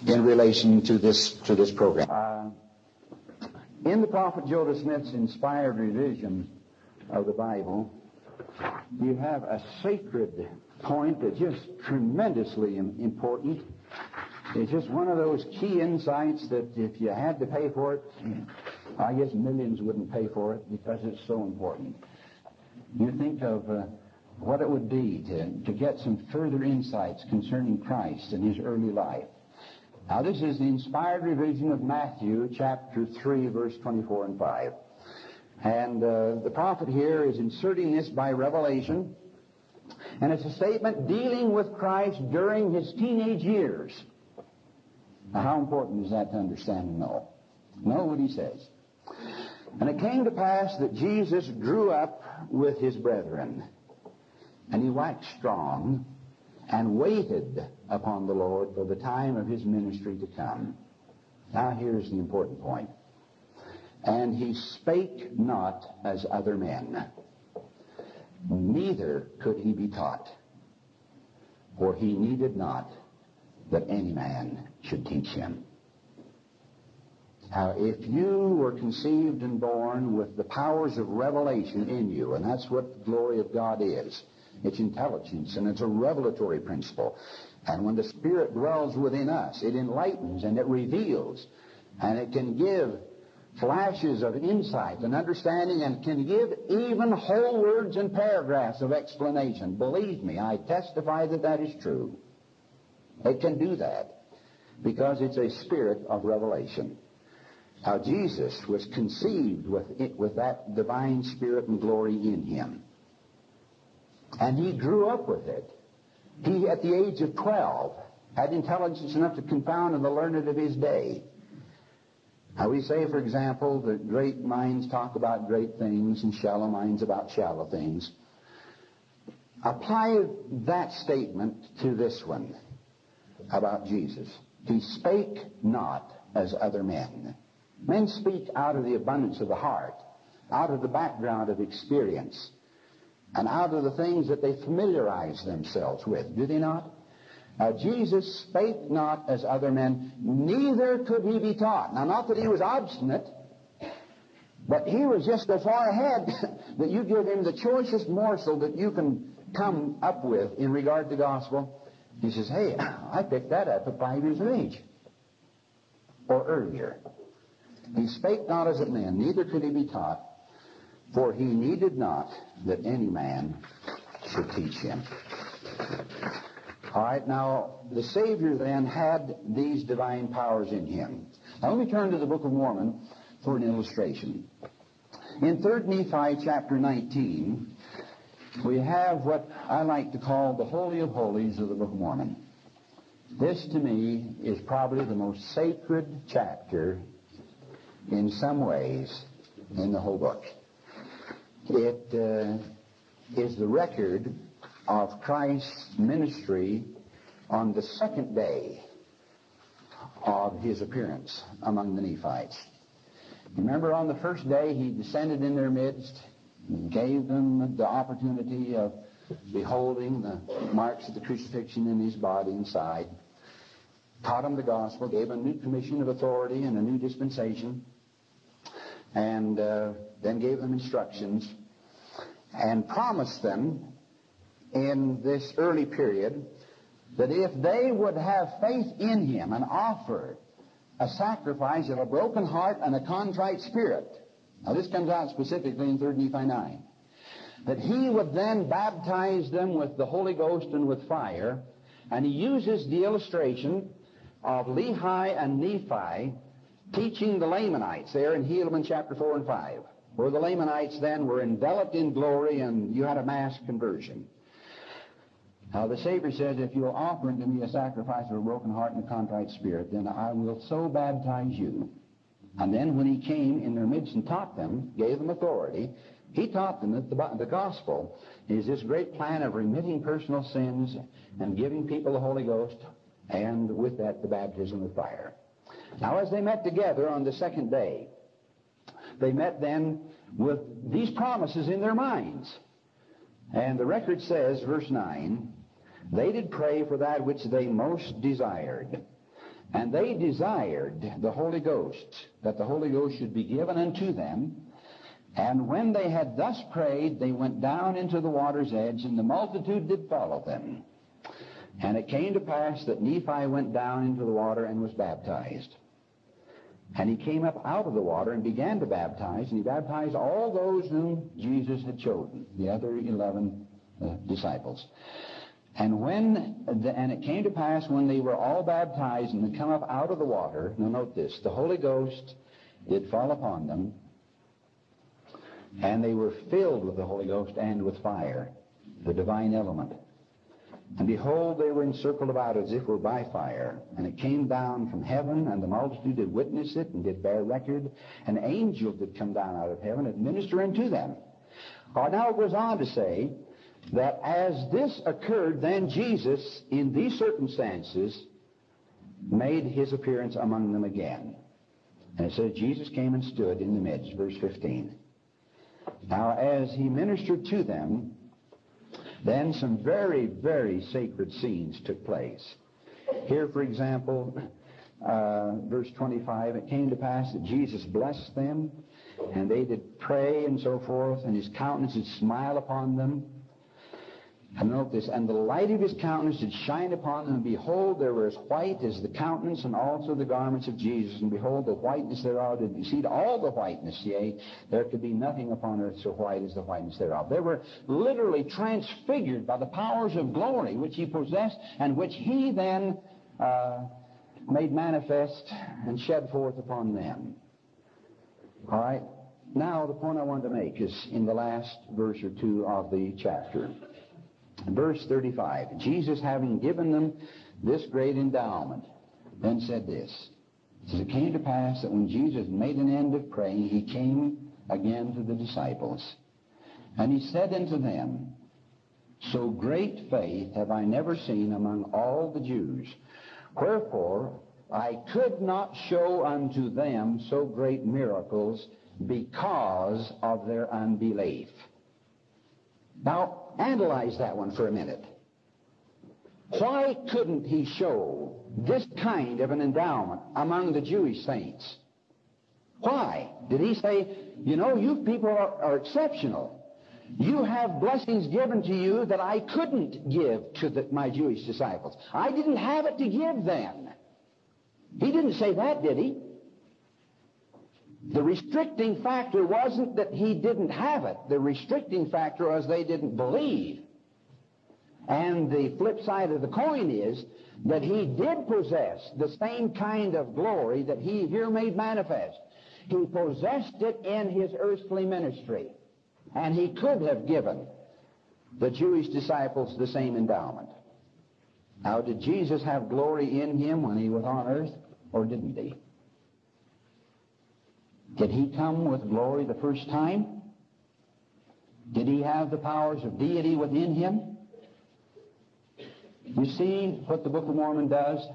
in relation to this to this program. In the prophet Joseph Smith's inspired revision of the Bible, you have a sacred point that's just tremendously important. It's just one of those key insights that if you had to pay for it, I guess millions wouldn't pay for it because it's so important. You think of uh, what it would be to, to get some further insights concerning Christ and his early life. Now, this is the inspired revision of Matthew chapter 3, verse 24 and 5. And uh, the prophet here is inserting this by revelation. And it's a statement dealing with Christ during his teenage years. Now, how important is that to understand and know? Know what he says. And it came to pass that Jesus grew up with his brethren, and he waxed strong, and waited upon the Lord for the time of his ministry to come. Now here's the important point. And he spake not as other men, neither could he be taught, for he needed not that any man should teach him. Now, if you were conceived and born with the powers of revelation in you, and that's what the glory of God is, it's intelligence, and it's a revelatory principle. And when the Spirit dwells within us, it enlightens and it reveals, and it can give flashes of insight and understanding and can give even whole words and paragraphs of explanation. Believe me, I testify that that is true. It can do that because it's a spirit of revelation. How Jesus was conceived with, it, with that divine spirit and glory in him. And he grew up with it. He, at the age of 12, had intelligence enough to confound the learned of his day. Now we say, for example, that great minds talk about great things and shallow minds about shallow things. Apply that statement to this one about Jesus. He spake not as other men. Men speak out of the abundance of the heart, out of the background of experience, and out of the things that they familiarize themselves with. Do they not? Now, Jesus spake not as other men, neither could he be taught. Now, not that he was obstinate, but he was just so far ahead that you give him the choicest morsel that you can come up with in regard to gospel. He says, Hey, I picked that up at five years of age. Or earlier. He spake not as a man, neither could he be taught, for he needed not that any man should teach him. All right, now, the Savior then had these divine powers in him. Now, let me turn to the Book of Mormon for an illustration. In 3 Nephi chapter 19, we have what I like to call the Holy of Holies of the Book of Mormon. This, to me, is probably the most sacred chapter in some ways in the whole book. It uh, is the record of Christ's ministry on the second day of his appearance among the Nephites. Remember, on the first day, he descended in their midst, gave them the opportunity of beholding the marks of the crucifixion in his body and side, taught them the gospel, gave them a new commission of authority and a new dispensation, and uh, then gave them instructions, and promised them in this early period that if they would have faith in him and offer a sacrifice of a broken heart and a contrite spirit, now this comes out specifically in 3 Nephi 9, that he would then baptize them with the Holy Ghost and with fire, and he uses the illustration of Lehi and Nephi teaching the Lamanites there in Helaman chapter 4 and 5, where the Lamanites then were enveloped in glory and you had a mass conversion. Now the Savior says, if you'll offer unto me a sacrifice of a broken heart and a contrite spirit, then I will so baptize you. And then when he came in their midst and taught them, gave them authority, he taught them that the, the gospel is this great plan of remitting personal sins and giving people the Holy Ghost, and with that the baptism of fire. Now as they met together on the second day, they met then with these promises in their minds. And the record says, verse 9, they did pray for that which they most desired. And they desired the Holy Ghost, that the Holy Ghost should be given unto them. And when they had thus prayed, they went down into the water's edge, and the multitude did follow them. And it came to pass that Nephi went down into the water and was baptized. And he came up out of the water and began to baptize, and he baptized all those whom Jesus had chosen, the other eleven uh, disciples. And when, the, and it came to pass when they were all baptized and had come up out of the water, now note this, the Holy Ghost did fall upon them, and they were filled with the Holy Ghost and with fire, the divine element. And behold, they were encircled about as if were by fire. And it came down from heaven, and the multitude did witness it, and did bear record. An angel did come down out of heaven, and minister unto them. Or now it goes on to say that as this occurred, then Jesus, in these circumstances, made his appearance among them again. And it says, Jesus came and stood in the midst, verse 15. Now, as he ministered to them, then some very, very sacred scenes took place. Here, for example, uh, verse 25, it came to pass that Jesus blessed them, and they did pray and so forth, and his countenance did smile upon them. And note this, and the light of his countenance did shine upon them, and behold, they were as white as the countenance and also the garments of Jesus. And behold, the whiteness thereof did exceed all the whiteness, yea, there could be nothing upon earth so white as the whiteness thereof. They were literally transfigured by the powers of glory which he possessed, and which he then uh, made manifest and shed forth upon them. All right? Now, the point I want to make is in the last verse or two of the chapter. Verse 35 Jesus, having given them this great endowment, then said this. Says, It came to pass that when Jesus made an end of praying, he came again to the disciples. And he said unto them, So great faith have I never seen among all the Jews. Wherefore I could not show unto them so great miracles because of their unbelief. Now, analyze that one for a minute. Why couldn't he show this kind of an endowment among the Jewish saints? Why? Did he say, you know, you people are, are exceptional. You have blessings given to you that I couldn't give to the, my Jewish disciples. I didn't have it to give then. He didn't say that, did he? The restricting factor wasn't that he didn't have it. The restricting factor was they didn't believe. And the flip side of the coin is that he did possess the same kind of glory that he here made manifest. He possessed it in his earthly ministry. And he could have given the Jewish disciples the same endowment. Now, did Jesus have glory in him when he was on earth, or didn't he? Did he come with glory the first time? Did he have the powers of deity within him? You see what the Book of Mormon does?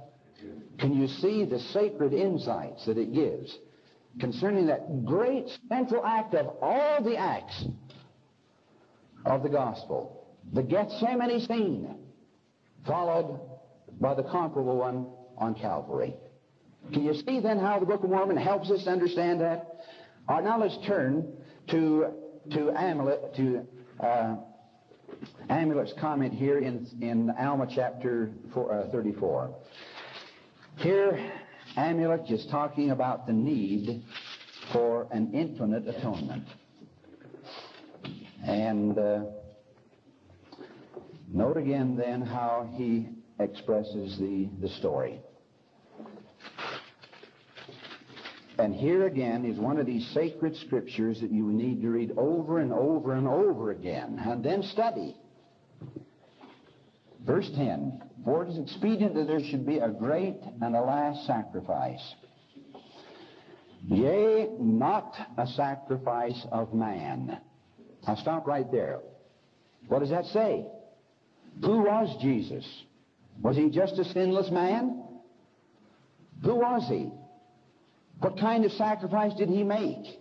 Can you see the sacred insights that it gives concerning that great central act of all the acts of the gospel? The Gethsemane scene, followed by the comparable one on Calvary. Can you see then how the Book of Mormon helps us understand that? All right, now let's turn to to Amulek to uh, Amulek's comment here in in Alma chapter four, uh, 34. Here, Amulet is talking about the need for an infinite atonement, and uh, note again then how he expresses the the story. And here again is one of these sacred scriptures that you need to read over and over and over again and then study. Verse 10 For it is expedient that there should be a great and a last sacrifice. Yea, not a sacrifice of man. I'll stop right there. What does that say? Who was Jesus? Was he just a sinless man? Who was he? What kind of sacrifice did he make?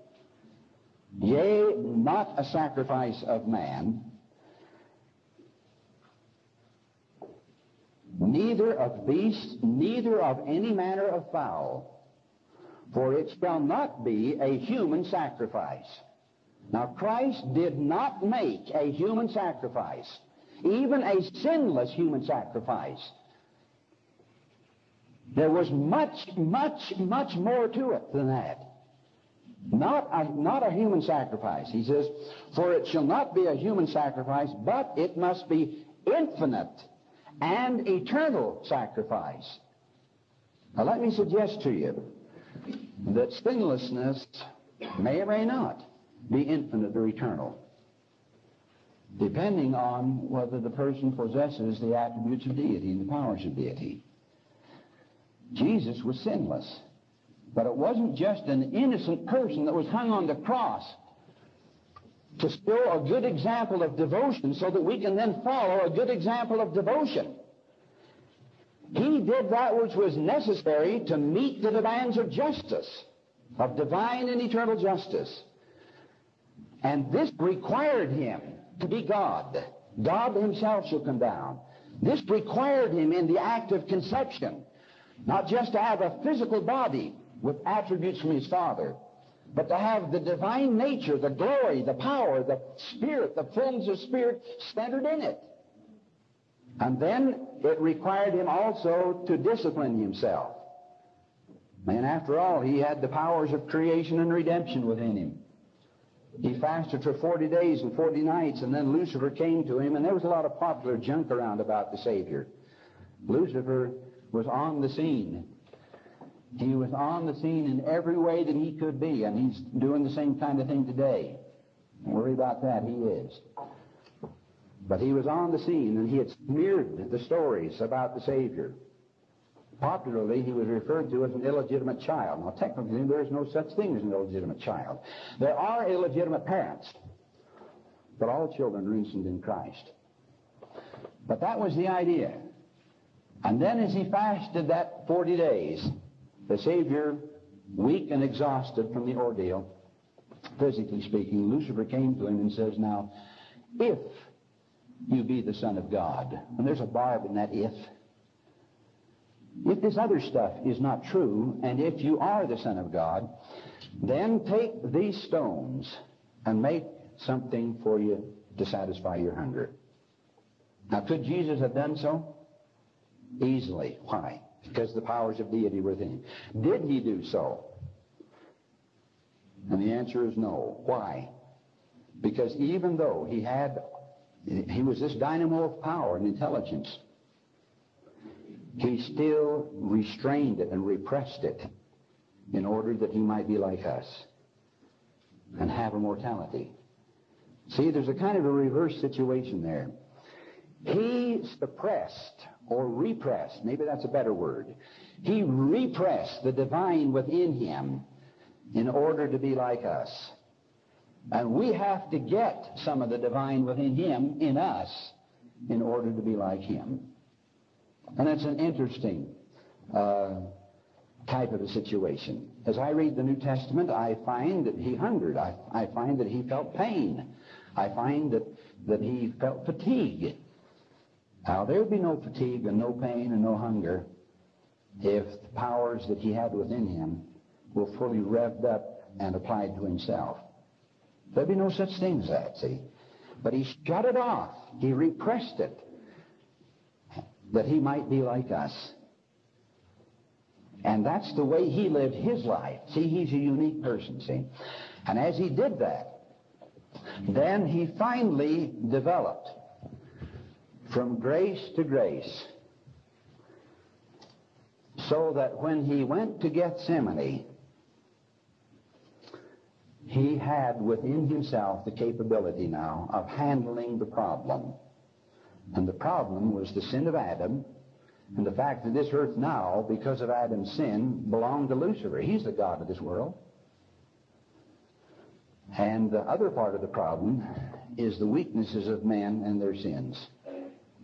Yea, not a sacrifice of man, neither of beast, neither of any manner of fowl, for it shall not be a human sacrifice. Now, Christ did not make a human sacrifice, even a sinless human sacrifice. There was much, much, much more to it than that. Not a, not a human sacrifice. He says, For it shall not be a human sacrifice, but it must be infinite and eternal sacrifice. Now let me suggest to you that sinlessness may or may not be infinite or eternal. depending on whether the person possesses the attributes of deity and the powers of deity. Jesus was sinless. But it wasn't just an innocent person that was hung on the cross to show a good example of devotion so that we can then follow a good example of devotion. He did that which was necessary to meet the demands of justice, of divine and eternal justice. And this required him to be God. God himself shall come down. This required him in the act of conception, not just to have a physical body with attributes from his Father, but to have the divine nature, the glory, the power, the Spirit, the fullness of Spirit centered in it. And then it required him also to discipline himself. And after all, he had the powers of creation and redemption within him. He fasted for 40 days and 40 nights, and then Lucifer came to him, and there was a lot of popular junk around about the Savior. Lucifer was on the scene. He was on the scene in every way that he could be, and he's doing the same kind of thing today. Don't worry about that, he is. But he was on the scene, and he had smeared the stories about the Savior. Popularly, he was referred to as an illegitimate child. Now, technically, there is no such thing as an illegitimate child. There are illegitimate parents, but all children are innocent in Christ. But that was the idea. And then as he fasted that 40 days, the Savior, weak and exhausted from the ordeal, physically speaking, Lucifer came to him and says, Now, if you be the Son of God, and there's a barb in that if, if this other stuff is not true, and if you are the Son of God, then take these stones and make something for you to satisfy your hunger. Now, could Jesus have done so? Easily. Why? Because the powers of deity were within him. Did he do so? And the answer is no. Why? Because even though he had, he was this dynamo of power and intelligence, he still restrained it and repressed it in order that he might be like us and have immortality. See, there's a kind of a reverse situation there. He suppressed or repressed, maybe that's a better word. He repressed the divine within him in order to be like us. And we have to get some of the divine within him in us in order to be like him. And that's an interesting uh, type of a situation. As I read the New Testament, I find that he hungered. I, I find that he felt pain. I find that, that he felt fatigue. Now, there would be no fatigue and no pain and no hunger if the powers that he had within him were fully revved up and applied to himself. There'd be no such thing as that, see? But he shut it off. He repressed it that he might be like us. And that's the way he lived his life. See, he's a unique person, see? And as he did that, then he finally developed from grace to grace so that when he went to Gethsemane, he had within himself the capability now of handling the problem. And the problem was the sin of Adam and the fact that this earth now, because of Adam's sin, belonged to Lucifer. He's the God of this world. And the other part of the problem is the weaknesses of men and their sins.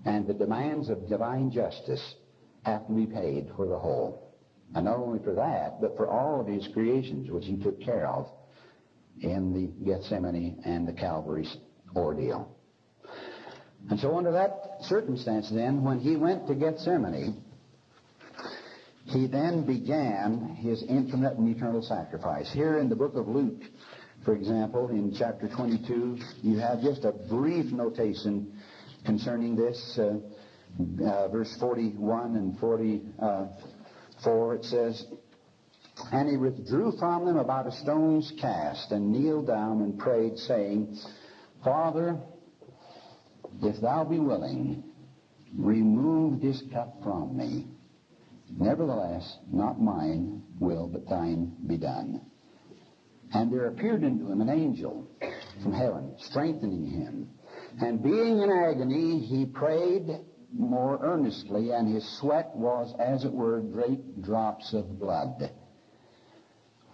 And the demands of divine justice have to be paid for the whole. And not only for that, but for all of his creations, which he took care of in the Gethsemane and the Calvary's ordeal. And so under that circumstance then, when he went to Gethsemane, he then began his infinite and eternal sacrifice. Here in the book of Luke, for example, in chapter 22, you have just a brief notation concerning this. Uh, uh, verse 41 and 44, it says, And he withdrew from them about a stone's cast, and kneeled down and prayed, saying, Father, if thou be willing, remove this cup from me. Nevertheless, not mine will, but thine be done. And there appeared unto him an angel from heaven, strengthening him. And being in agony, he prayed more earnestly, and his sweat was, as it were, great drops of blood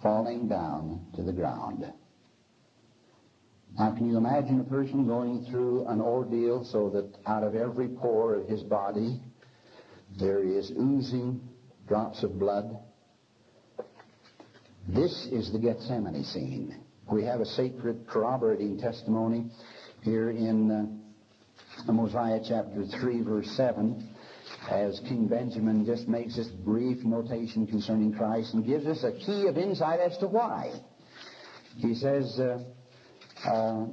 falling down to the ground. Now, can you imagine a person going through an ordeal so that out of every pore of his body there is oozing drops of blood? This is the Gethsemane scene. We have a sacred corroborating testimony here in uh, Mosiah chapter 3, verse 7, as King Benjamin just makes this brief notation concerning Christ and gives us a key of insight as to why. He says, uh, uh,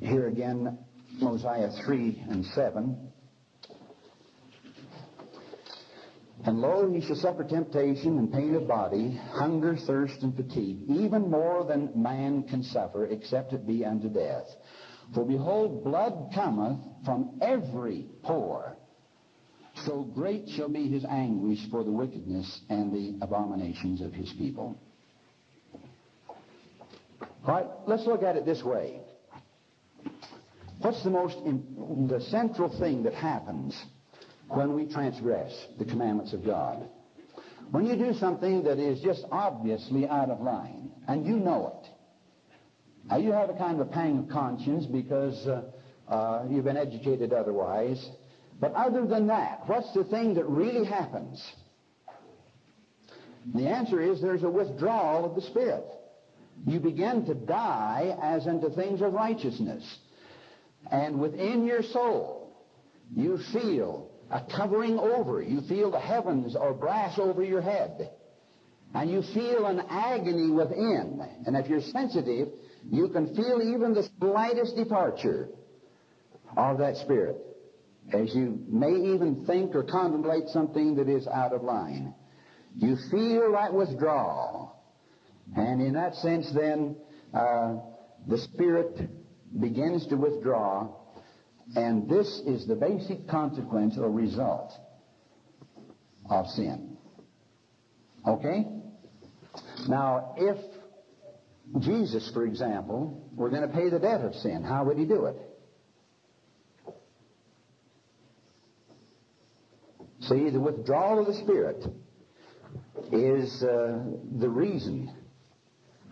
here again, Mosiah 3 and 7. And lo, he shall suffer temptation and pain of body, hunger, thirst, and fatigue, even more than man can suffer, except it be unto death. For behold, blood cometh from every pore. So great shall be his anguish for the wickedness and the abominations of his people. All right, let's look at it this way. What's the most, the central thing that happens when we transgress the commandments of God? When you do something that is just obviously out of line, and you know it. Now, you have a kind of a pang of conscience because uh, uh, you've been educated otherwise. But other than that, what's the thing that really happens? The answer is there's a withdrawal of the Spirit you begin to die as unto things of righteousness. And within your soul, you feel a covering over. You feel the heavens are brass over your head. And you feel an agony within. And if you're sensitive, you can feel even the slightest departure of that spirit. As you may even think or contemplate something that is out of line. You feel that withdrawal. And in that sense, then, uh, the Spirit begins to withdraw, and this is the basic consequence or result of sin. Okay? Now, if Jesus, for example, were going to pay the debt of sin, how would he do it? See, the withdrawal of the Spirit is uh, the reason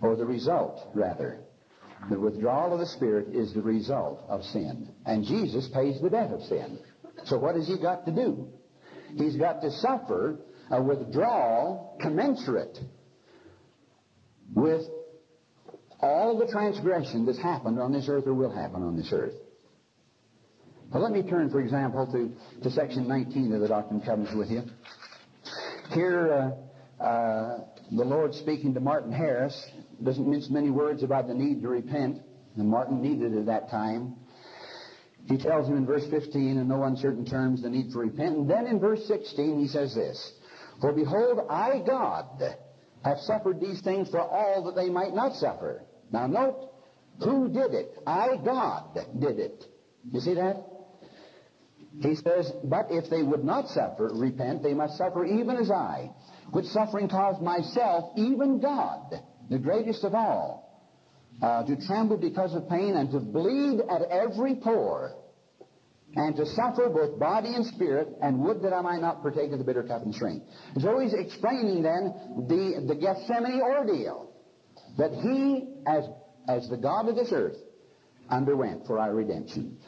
or the result, rather. The withdrawal of the Spirit is the result of sin. And Jesus pays the debt of sin. So what has he got to do? He's got to suffer a withdrawal commensurate with all the transgression that's happened on this earth or will happen on this earth. Well, let me turn, for example, to, to section 19 of the Doctrine and Covenants with you. Here, uh, uh, the Lord speaking to Martin Harris doesn't mince many words about the need to repent, and Martin needed it at that time. He tells him in verse 15, in no uncertain terms, the need to repent. And then in verse 16, he says this For behold, I, God, have suffered these things for all that they might not suffer. Now note, who did it? I, God, did it. You see that? He says, But if they would not suffer, repent, they must suffer even as I, which suffering caused myself, even God the greatest of all, uh, to tremble because of pain and to bleed at every pore, and to suffer both body and spirit, and would that I might not partake of the bitter cup and drink. So he's explaining then the, the Gethsemane ordeal that he, as, as the God of this earth, underwent for our redemption.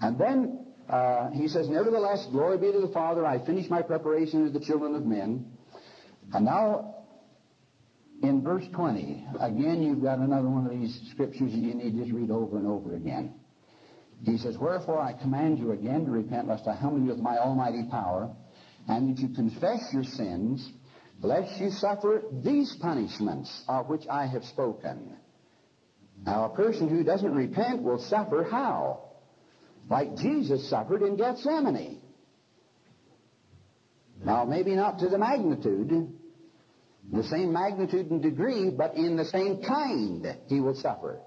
And then uh, he says, Nevertheless, glory be to the Father, I finish my preparation of the children of men. And now in verse 20, again, you've got another one of these scriptures that you need to just read over and over again. He says, Wherefore I command you again to repent, lest I humble you with my almighty power, and that you confess your sins, lest you suffer these punishments of which I have spoken. Now, a person who doesn't repent will suffer how? Like Jesus suffered in Gethsemane. Now, maybe not to the magnitude, the same magnitude and degree, but in the same kind he will suffer.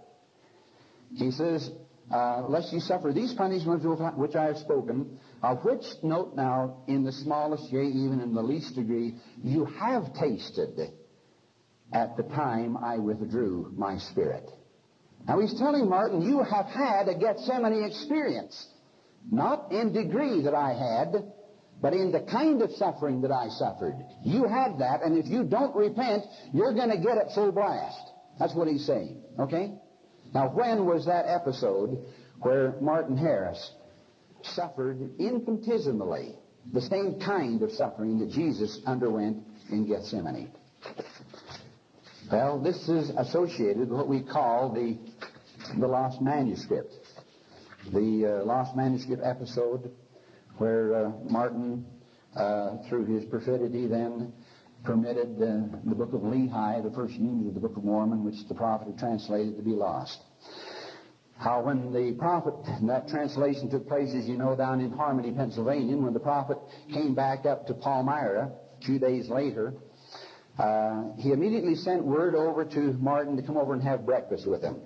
He says, uh, lest you suffer these punishments which I have spoken, of which, note now, in the smallest, yea, even in the least degree, you have tasted at the time I withdrew my spirit. Now he's telling Martin, you have had a Gethsemane experience. Not in degree that I had, but in the kind of suffering that I suffered. You had that, and if you don't repent, you're going to get it full blast. That's what he's saying. Okay? Now, when was that episode where Martin Harris suffered infinitesimally the same kind of suffering that Jesus underwent in Gethsemane? Well, this is associated with what we call the, the lost manuscript. The uh, lost manuscript episode where uh, Martin, uh, through his perfidy, then permitted the book of Lehi, the first unit of the Book of Mormon, which the prophet had translated, to be lost. How when the prophet, that translation took place, as you know, down in Harmony, Pennsylvania, when the prophet came back up to Palmyra few days later, uh, he immediately sent word over to Martin to come over and have breakfast with him.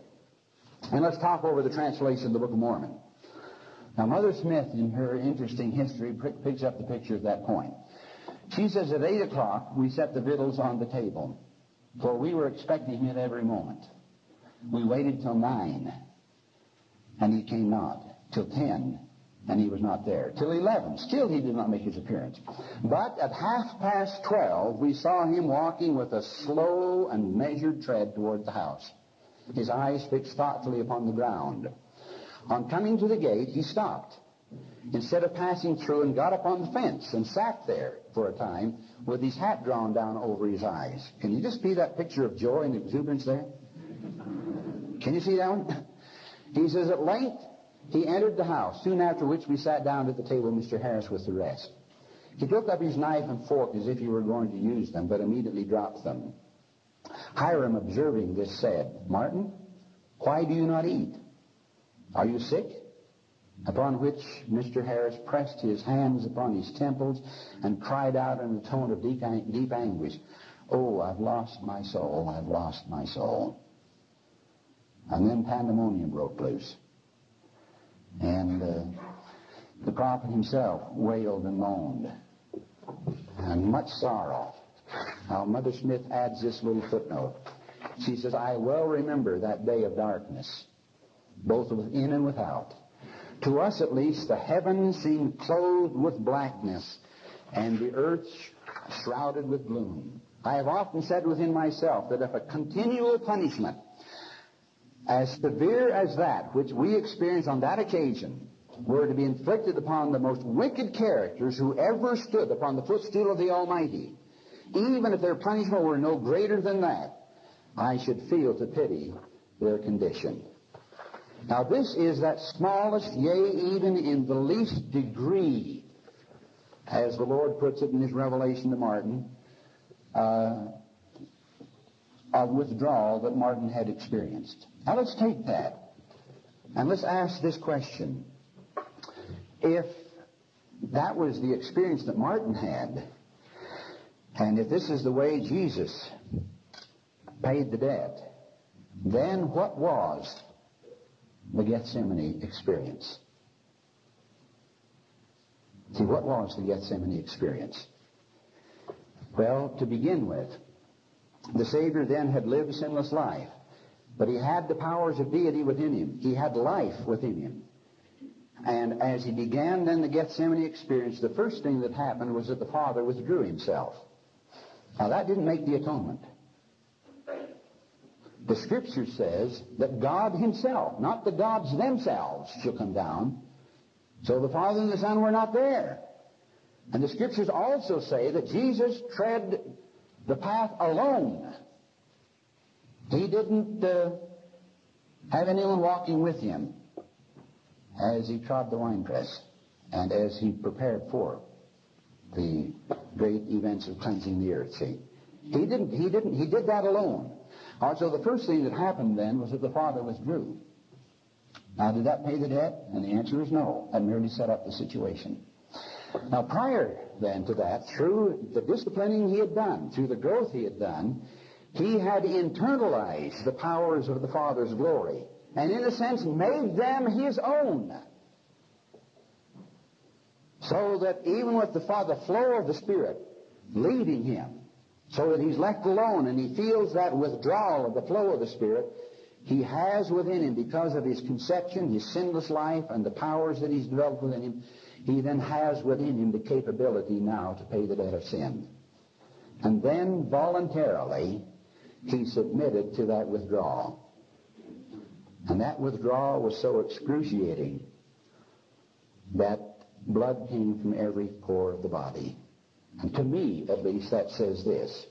And let's talk over the translation of the Book of Mormon. Now, Mother Smith, in her interesting history, picks up the picture at that point. She says at 8 o'clock, we set the victuals on the table, for we were expecting him at every moment. We waited till 9, and he came not. Till 10, and he was not there. Till 11, still he did not make his appearance. But at half past 12, we saw him walking with a slow and measured tread toward the house, his eyes fixed thoughtfully upon the ground. On coming to the gate, he stopped. Instead of passing through and got up on the fence and sat there for a time with his hat drawn down over his eyes. Can you just see that picture of joy and exuberance there? Can you see that one? He says, At length he entered the house, soon after which we sat down at the table, Mr. Harris with the rest. He took up his knife and fork as if he were going to use them, but immediately dropped them. Hyrum, observing this, said, Martin, why do you not eat? Are you sick? Upon which Mr. Harris pressed his hands upon his temples and cried out in a tone of deep, deep anguish, Oh, I've lost my soul, I've lost my soul. And then pandemonium broke loose. And uh, the prophet himself wailed and moaned. And much sorrow. Now, Mother Smith adds this little footnote. She says, I well remember that day of darkness, both within and without. To us, at least, the heavens seemed clothed with blackness, and the earth shrouded with gloom. I have often said within myself that if a continual punishment as severe as that which we experienced on that occasion were to be inflicted upon the most wicked characters who ever stood upon the footstool of the Almighty, even if their punishment were no greater than that, I should feel to pity their condition. Now this is that smallest, yea, even in the least degree, as the Lord puts it in his revelation to Martin, uh, of withdrawal that Martin had experienced. Now let's take that and let's ask this question. If that was the experience that Martin had, and if this is the way Jesus paid the debt, then what was the Gethsemane experience? See, what was the Gethsemane experience? Well, to begin with, the Savior then had lived a sinless life. But he had the powers of deity within him. He had life within him. And as he began then the Gethsemane experience, the first thing that happened was that the Father withdrew himself. Now that didn't make the atonement. The Scripture says that God himself, not the gods themselves, shall come down. So the Father and the Son were not there. And the Scriptures also say that Jesus tread the path alone. He didn't uh, have anyone walking with him as he trod the winepress and as he prepared for the great events of cleansing the earth. See, he didn't. He didn't. He did that alone. Also, the first thing that happened then was that the Father withdrew. Now, did that pay the debt? And the answer is no. That merely set up the situation. Now, prior then to that, through the disciplining he had done, through the growth he had done, he had internalized the powers of the Father's glory and in a sense made them his own. So that even with the Father flow of the Spirit leading him, so that he's left alone and he feels that withdrawal of the flow of the Spirit, he has within him, because of his conception, his sinless life, and the powers that he's developed within him, he then has within him the capability now to pay the debt of sin. And then voluntarily, he submitted to that withdrawal. And that withdrawal was so excruciating that blood came from every pore of the body. To me, at least, that says this,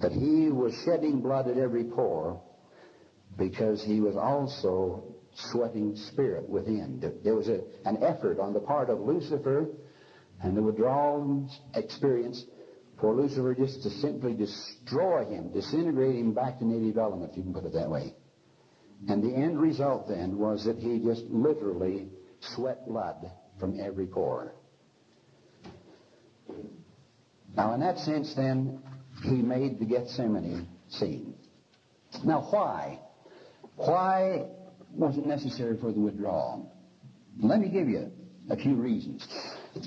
that he was shedding blood at every pore because he was also sweating spirit within. There was a, an effort on the part of Lucifer and the withdrawal experience for Lucifer just to simply destroy him, disintegrate him back to native element, if you can put it that way. And the end result then was that he just literally sweat blood from every pore. Now, in that sense, then, he made the Gethsemane scene. Now, why? Why was it necessary for the withdrawal? Let me give you a few reasons.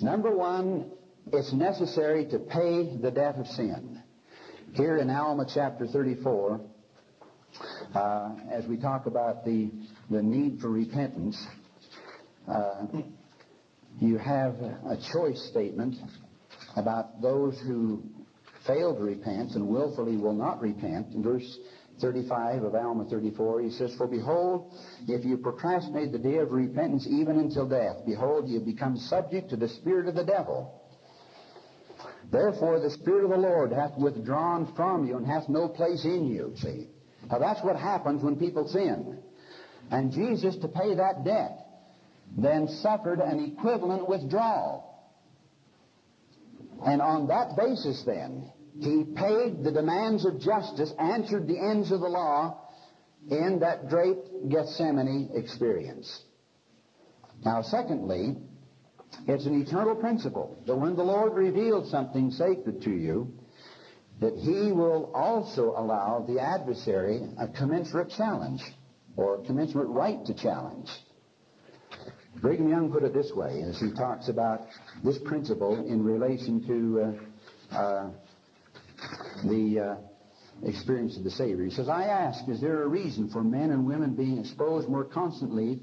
Number one, it's necessary to pay the debt of sin. Here in Alma chapter 34, uh, as we talk about the, the need for repentance, uh, you have a choice statement about those who fail to repent and willfully will not repent. In verse 35 of Alma 34, he says, For behold, if you procrastinate the day of repentance even until death, behold, you become subject to the spirit of the devil. Therefore, the Spirit of the Lord hath withdrawn from you and hath no place in you. See? Now, that's what happens when people sin. And Jesus, to pay that debt, then suffered an equivalent withdrawal. And on that basis, then, he paid the demands of justice, answered the ends of the law in that great Gethsemane experience. Now, secondly, it's an eternal principle that when the Lord reveals something sacred to you, that he will also allow the adversary a commensurate challenge or a commensurate right to challenge. Brigham Young put it this way as he talks about this principle in relation to uh, uh, the uh, experience of the Savior. He says, I ask, is there a reason for men and women being exposed more constantly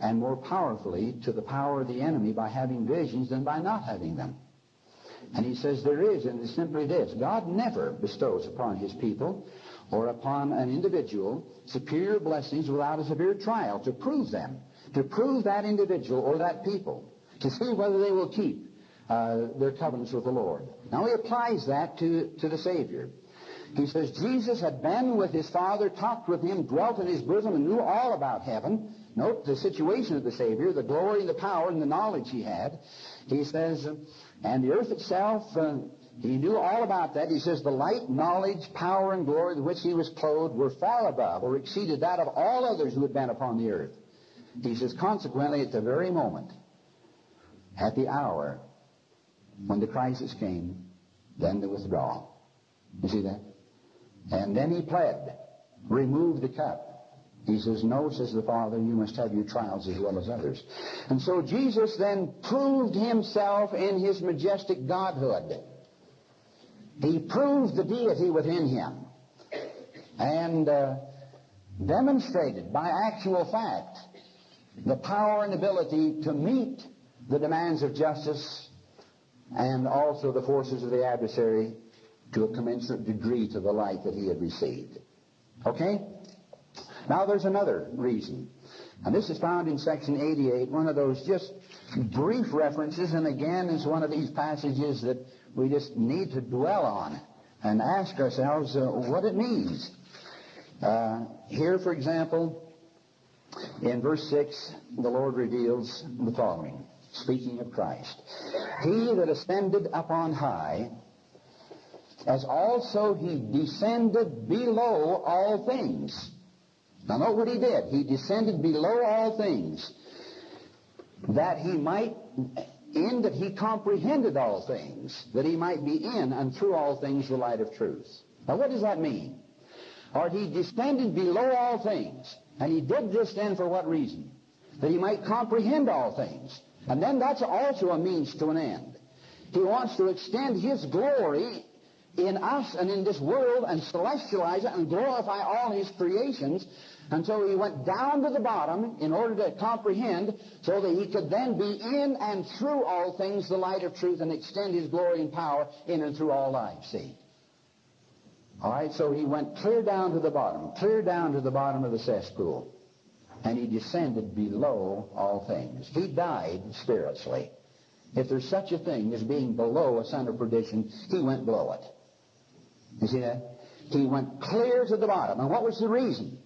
and more powerfully to the power of the enemy by having visions than by not having them? And he says there is, and it's simply this. God never bestows upon his people or upon an individual superior blessings without a severe trial to prove them, to prove that individual or that people, to see whether they will keep uh, their covenants with the Lord. Now he applies that to, to the Savior. He says Jesus had been with his Father, talked with him, dwelt in his bosom, and knew all about heaven. Note the situation of the Savior, the glory and the power and the knowledge he had. He says, and the earth itself, uh, he knew all about that. He says the light, knowledge, power, and glory with which he was clothed were far above or exceeded that of all others who had been upon the earth. He says, consequently, at the very moment, at the hour when the crisis came, then the withdrawal. You see that? And then he pled, remove the cup. He says, No, says the Father, you must have your trials as well as others. And so Jesus then proved himself in his majestic godhood. He proved the deity within him and uh, demonstrated by actual fact the power and ability to meet the demands of justice and also the forces of the adversary to a commensurate degree to the light that he had received. Okay? Now there's another reason. And this is found in section 88, one of those just brief references, and again is one of these passages that we just need to dwell on and ask ourselves uh, what it means. Uh, here, for example, in verse 6, the Lord reveals the following, speaking of Christ. He that ascended up on high, as also he descended below all things now note what he did. He descended below all things that he might, in that he comprehended all things, that he might be in and through all things the light of truth. Now what does that mean? Or he descended below all things. And he did this then for what reason? That he might comprehend all things. And then that's also a means to an end. He wants to extend his glory in us and in this world and celestialize it and glorify all his creations And so he went down to the bottom in order to comprehend so that he could then be in and through all things the light of truth and extend his glory and power in and through all life. See? All right, so he went clear down to the bottom, clear down to the bottom of the cesspool. And he descended below all things. He died spiritually. If there's such a thing as being below a son of perdition, he went below it. You see that? He went clear to the bottom. And what was the reason?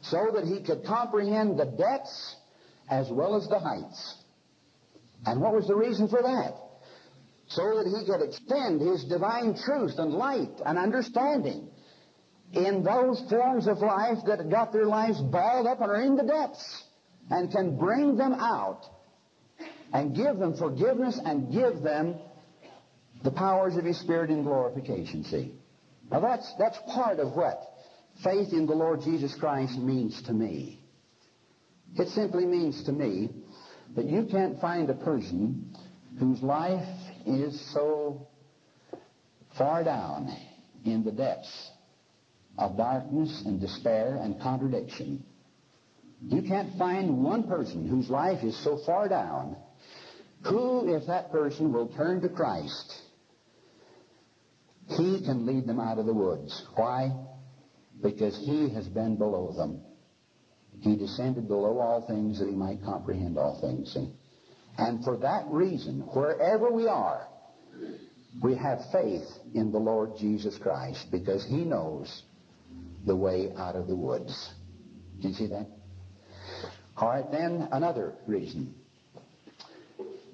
So that he could comprehend the depths as well as the heights. And what was the reason for that? So that he could extend his divine truth and light and understanding in those forms of life that got their lives balled up and are in the depths and can bring them out and give them forgiveness and give them the powers of His Spirit in glorification, see. Now that's, that's part of what faith in the Lord Jesus Christ means to me. It simply means to me that you can't find a person whose life is so far down in the depths of darkness and despair and contradiction. You can't find one person whose life is so far down who, if that person will turn to Christ, he can lead them out of the woods. Why? Because he has been below them. He descended below all things that he might comprehend all things. See? And for that reason, wherever we are, we have faith in the Lord Jesus Christ because he knows the way out of the woods. Do you see that? All right, then another reason.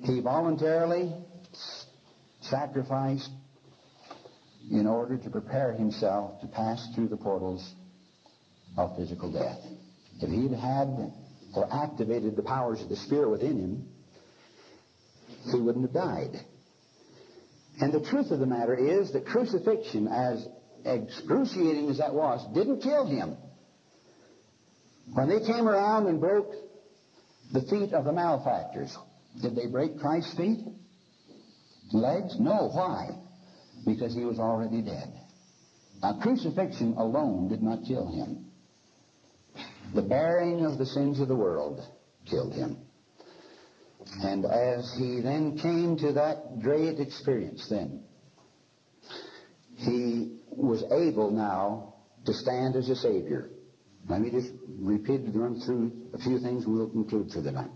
He voluntarily sacrificed in order to prepare himself to pass through the portals of physical death. If he'd had or activated the powers of the Spirit within him, he wouldn't have died. And the truth of the matter is that crucifixion, as excruciating as that was, didn't kill him. When they came around and broke the feet of the malefactors, did they break Christ's feet? Legs? No. Why? Because he was already dead. Now, crucifixion alone did not kill him. The bearing of the sins of the world killed him. And as he then came to that great experience then, he was able now to stand as a Savior. Let me just repeat, and run through a few things we'll conclude for the night.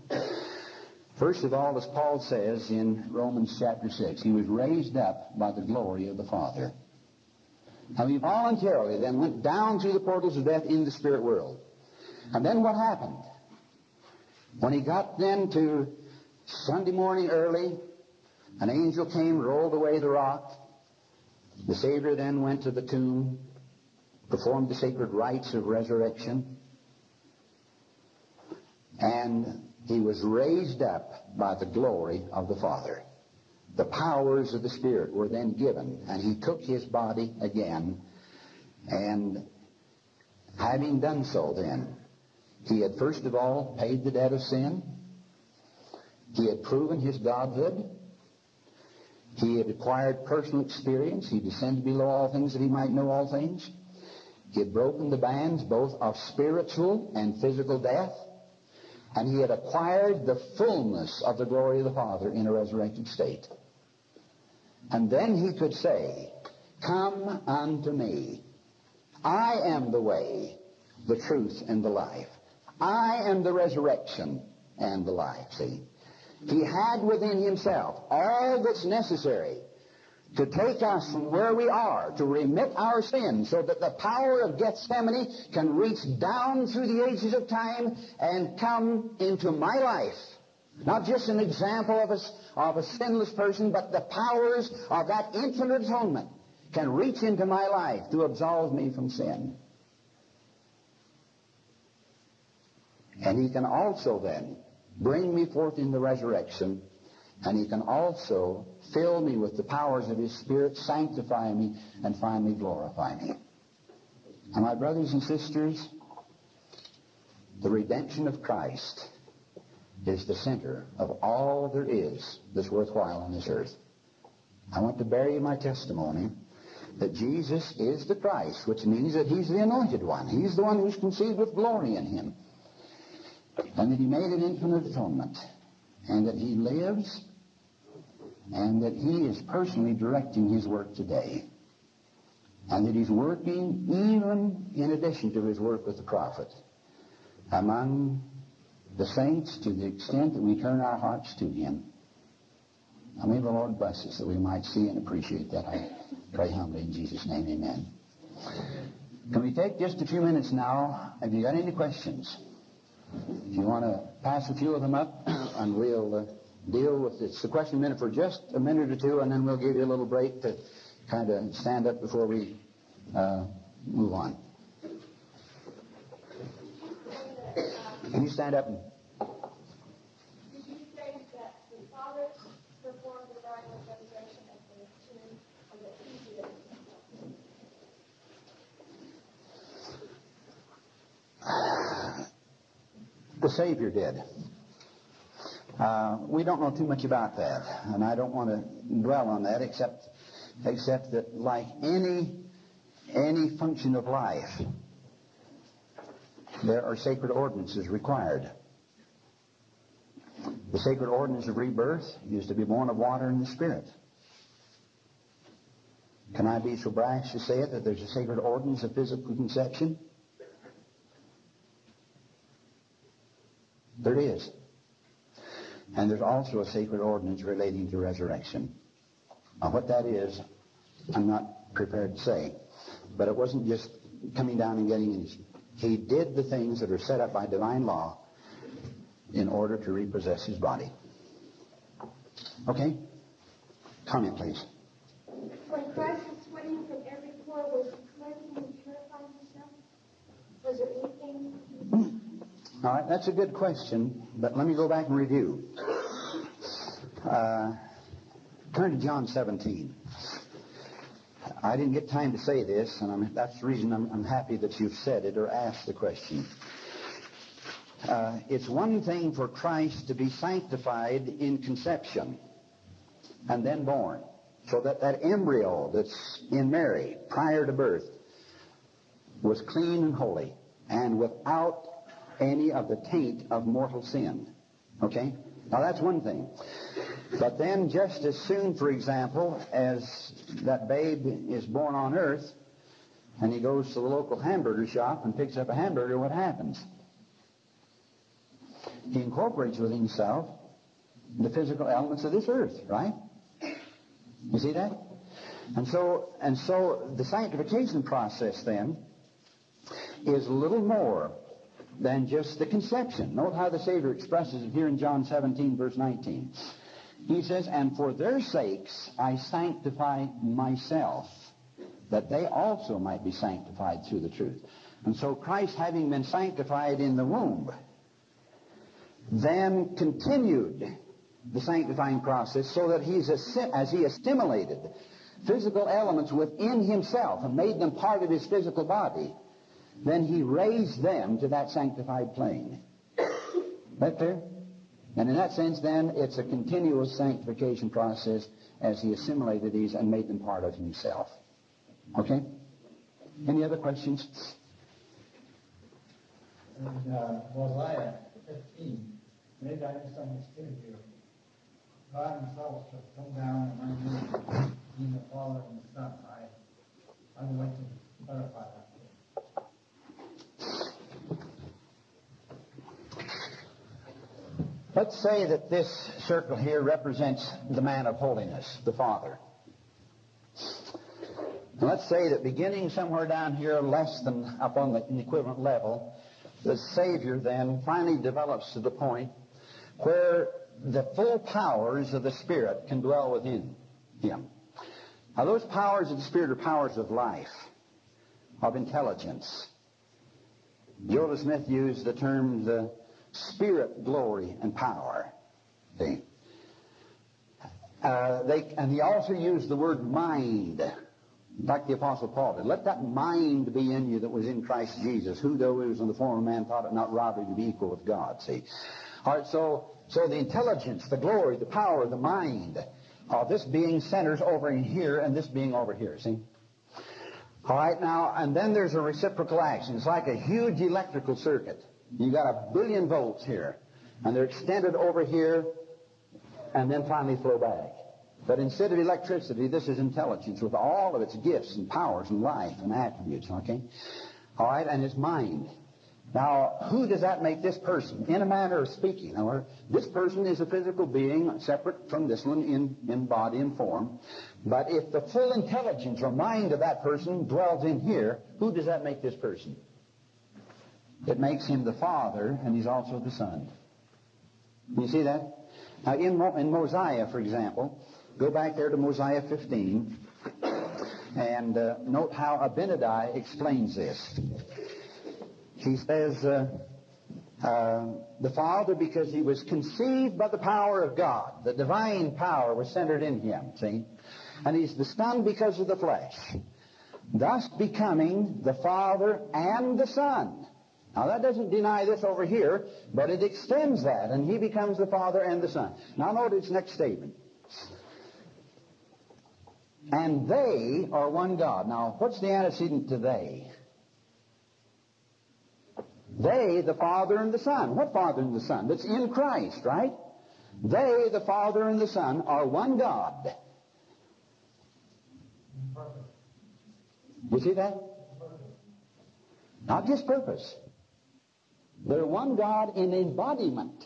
First of all, as Paul says in Romans chapter 6, he was raised up by the glory of the Father. Now he voluntarily then went down through the portals of death in the spirit world. And then what happened? When he got then to Sunday morning early, an angel came, rolled away the rock. The Savior then went to the tomb, performed the sacred rites of resurrection, and he was raised up by the glory of the Father. The powers of the Spirit were then given, and he took his body again, and having done so then, he had first of all paid the debt of sin. He had proven his godhood. He had acquired personal experience. He descended below all things that he might know all things. He had broken the bands both of spiritual and physical death and he had acquired the fullness of the glory of the Father in a resurrected state. And then he could say, Come unto me. I am the way, the truth, and the life. I am the resurrection and the life. See? He had within himself all that's necessary to take us from where we are, to remit our sins, so that the power of Gethsemane can reach down through the ages of time and come into my life. Not just an example of a, of a sinless person, but the powers of that infinite atonement can reach into my life to absolve me from sin. And he can also then bring me forth in the resurrection, and he can also fill me with the powers of His Spirit, sanctify me, and finally glorify me. And my brothers and sisters, the redemption of Christ is the center of all there is that's worthwhile on this earth. I want to bear you my testimony that Jesus is the Christ, which means that He's the anointed one. He's the one who's conceived with glory in Him. And that He made an infinite atonement. And that He lives and that He is personally directing His work today. And that He's working even in addition to His work with the prophet among the saints to the extent that we turn our hearts to Him. I may the Lord bless us that we might see and appreciate that. I pray humbly in Jesus' name, amen. Can we take just a few minutes now? Have you got any questions? If you want to pass a few of them up, and we'll uh, deal with it. It's the question minute for just a minute or two, and then we'll give you a little break to kind of stand up before we uh, move on. Can you stand up and Did you say that the Father performed the miraculous resurrection at the tomb, or that he did it himself? The Savior did. Uh, we don't know too much about that, and I don't want to dwell on that except except that like any any function of life, there are sacred ordinances required. The sacred ordinance of rebirth is to be born of water and the Spirit. Can I be so brash to say it that there's a sacred ordinance of physical conception? There is. And there's also a sacred ordinance relating to resurrection. Now, what that is, I'm not prepared to say. But it wasn't just coming down and getting in. He did the things that are set up by divine law in order to repossess his body. Okay? Comment, please. When Christ was sweating from every pore, was he cleansing and purifying himself? Was there anything? All right, that's a good question, but let me go back and review. Uh, turn to John 17. I didn't get time to say this, and I'm, that's the reason I'm, I'm happy that you've said it or asked the question. Uh, it's one thing for Christ to be sanctified in conception and then born, so that that embryo that's in Mary prior to birth was clean and holy and without any of the taint of mortal sin. Okay? Now that's one thing. But then just as soon, for example, as that babe is born on earth and he goes to the local hamburger shop and picks up a hamburger, what happens? He incorporates with himself the physical elements of this earth, right? You see that? And so, and so the sanctification process then is little more than just the conception. Note how the Savior expresses it here in John 17, verse 19. He says, And for their sakes I sanctify myself, that they also might be sanctified through the truth. And so Christ, having been sanctified in the womb, then continued the sanctifying process so that he's as he assimilated physical elements within himself and made them part of his physical body, then he raised them to that sanctified plane. That clear? And in that sense, then, it's a continuous sanctification process as he assimilated these and made them part of himself. Okay? Any other questions? In uh, Mosiah 15, maybe I misunderstood you. God himself shall come down among you, being the Father and the Son. I, I would like to clarify that. Let's say that this circle here represents the man of holiness, the Father. And let's say that beginning somewhere down here, less than up on the equivalent level, the Savior then finally develops to the point where the full powers of the Spirit can dwell within him. Now, those powers of the Spirit are powers of life, of intelligence. Joseph Smith used the term the spirit, glory, and power. See? Uh, they, and he also used the word mind, like the Apostle Paul did. Let that mind be in you that was in Christ Jesus, who though he was in the form of man thought it not robbery to be equal with God. See? All right, so, so the intelligence, the glory, the power, the mind of this being centers over in here and this being over here. See? All right, now, and then there's a reciprocal action. It's like a huge electrical circuit. You got a billion volts here, and they're extended over here, and then finally flow back. But instead of electricity, this is intelligence with all of its gifts and powers and life and attributes, okay? All right, and it's mind. Now, who does that make this person? In a manner of speaking, or this person is a physical being separate from this one in, in body and form. But if the full intelligence or mind of that person dwells in here, who does that make this person? It makes him the Father, and he's also the Son. You see that? Now, in, Mo- in Mosiah, for example, go back there to Mosiah 15, and uh, note how Abinadi explains this. He says, uh, uh, the Father, because he was conceived by the power of God. The divine power was centered in him, see? And he's the Son because of the flesh. Thus becoming the Father and the Son. Now that doesn't deny this over here, but it extends that, and he becomes the Father and the Son. Now notice next statement. And they are one God. Now, what's the antecedent to they? They, the Father and the Son. What Father and the Son? That's in Christ, right? They, the Father and the Son, are one God. You see that? Not just purpose. They're one God in embodiment.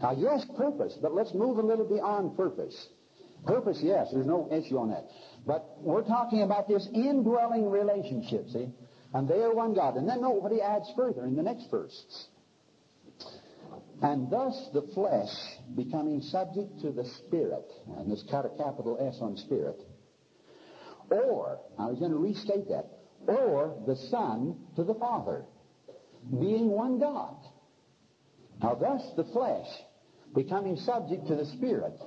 Now, yes, purpose, but let's move a little beyond purpose. Purpose, yes, there's no issue on that. But we're talking about this indwelling relationship, see? And they are one God. And then note what he adds further in the next verse. And thus the flesh becoming subject to the Spirit, and this got a capital S on Spirit, or, I was going to restate that, or the Son to the Father, being one God. Now thus the flesh becoming subject to the Spirit.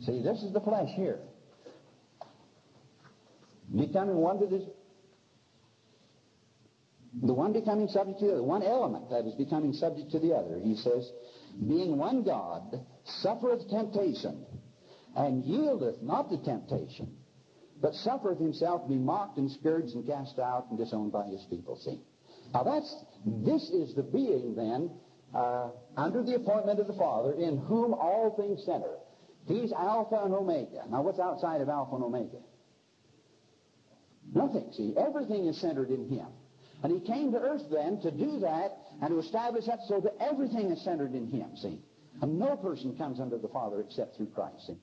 See, this is the flesh here. Becoming one to this the one becoming subject to the other, one element that is becoming subject to the other. He says, being one God, suffereth temptation, and yieldeth not to temptation, but suffereth himself to be mocked and scourged and cast out and disowned by his people. See? Now that's, this is the being then, uh, under the appointment of the Father, in whom all things center. He's Alpha and Omega. Now what's outside of Alpha and Omega? Nothing. See, everything is centered in him. And he came to earth then to do that and to establish that so that everything is centered in him, see. And no person comes under the Father except through Christ, see.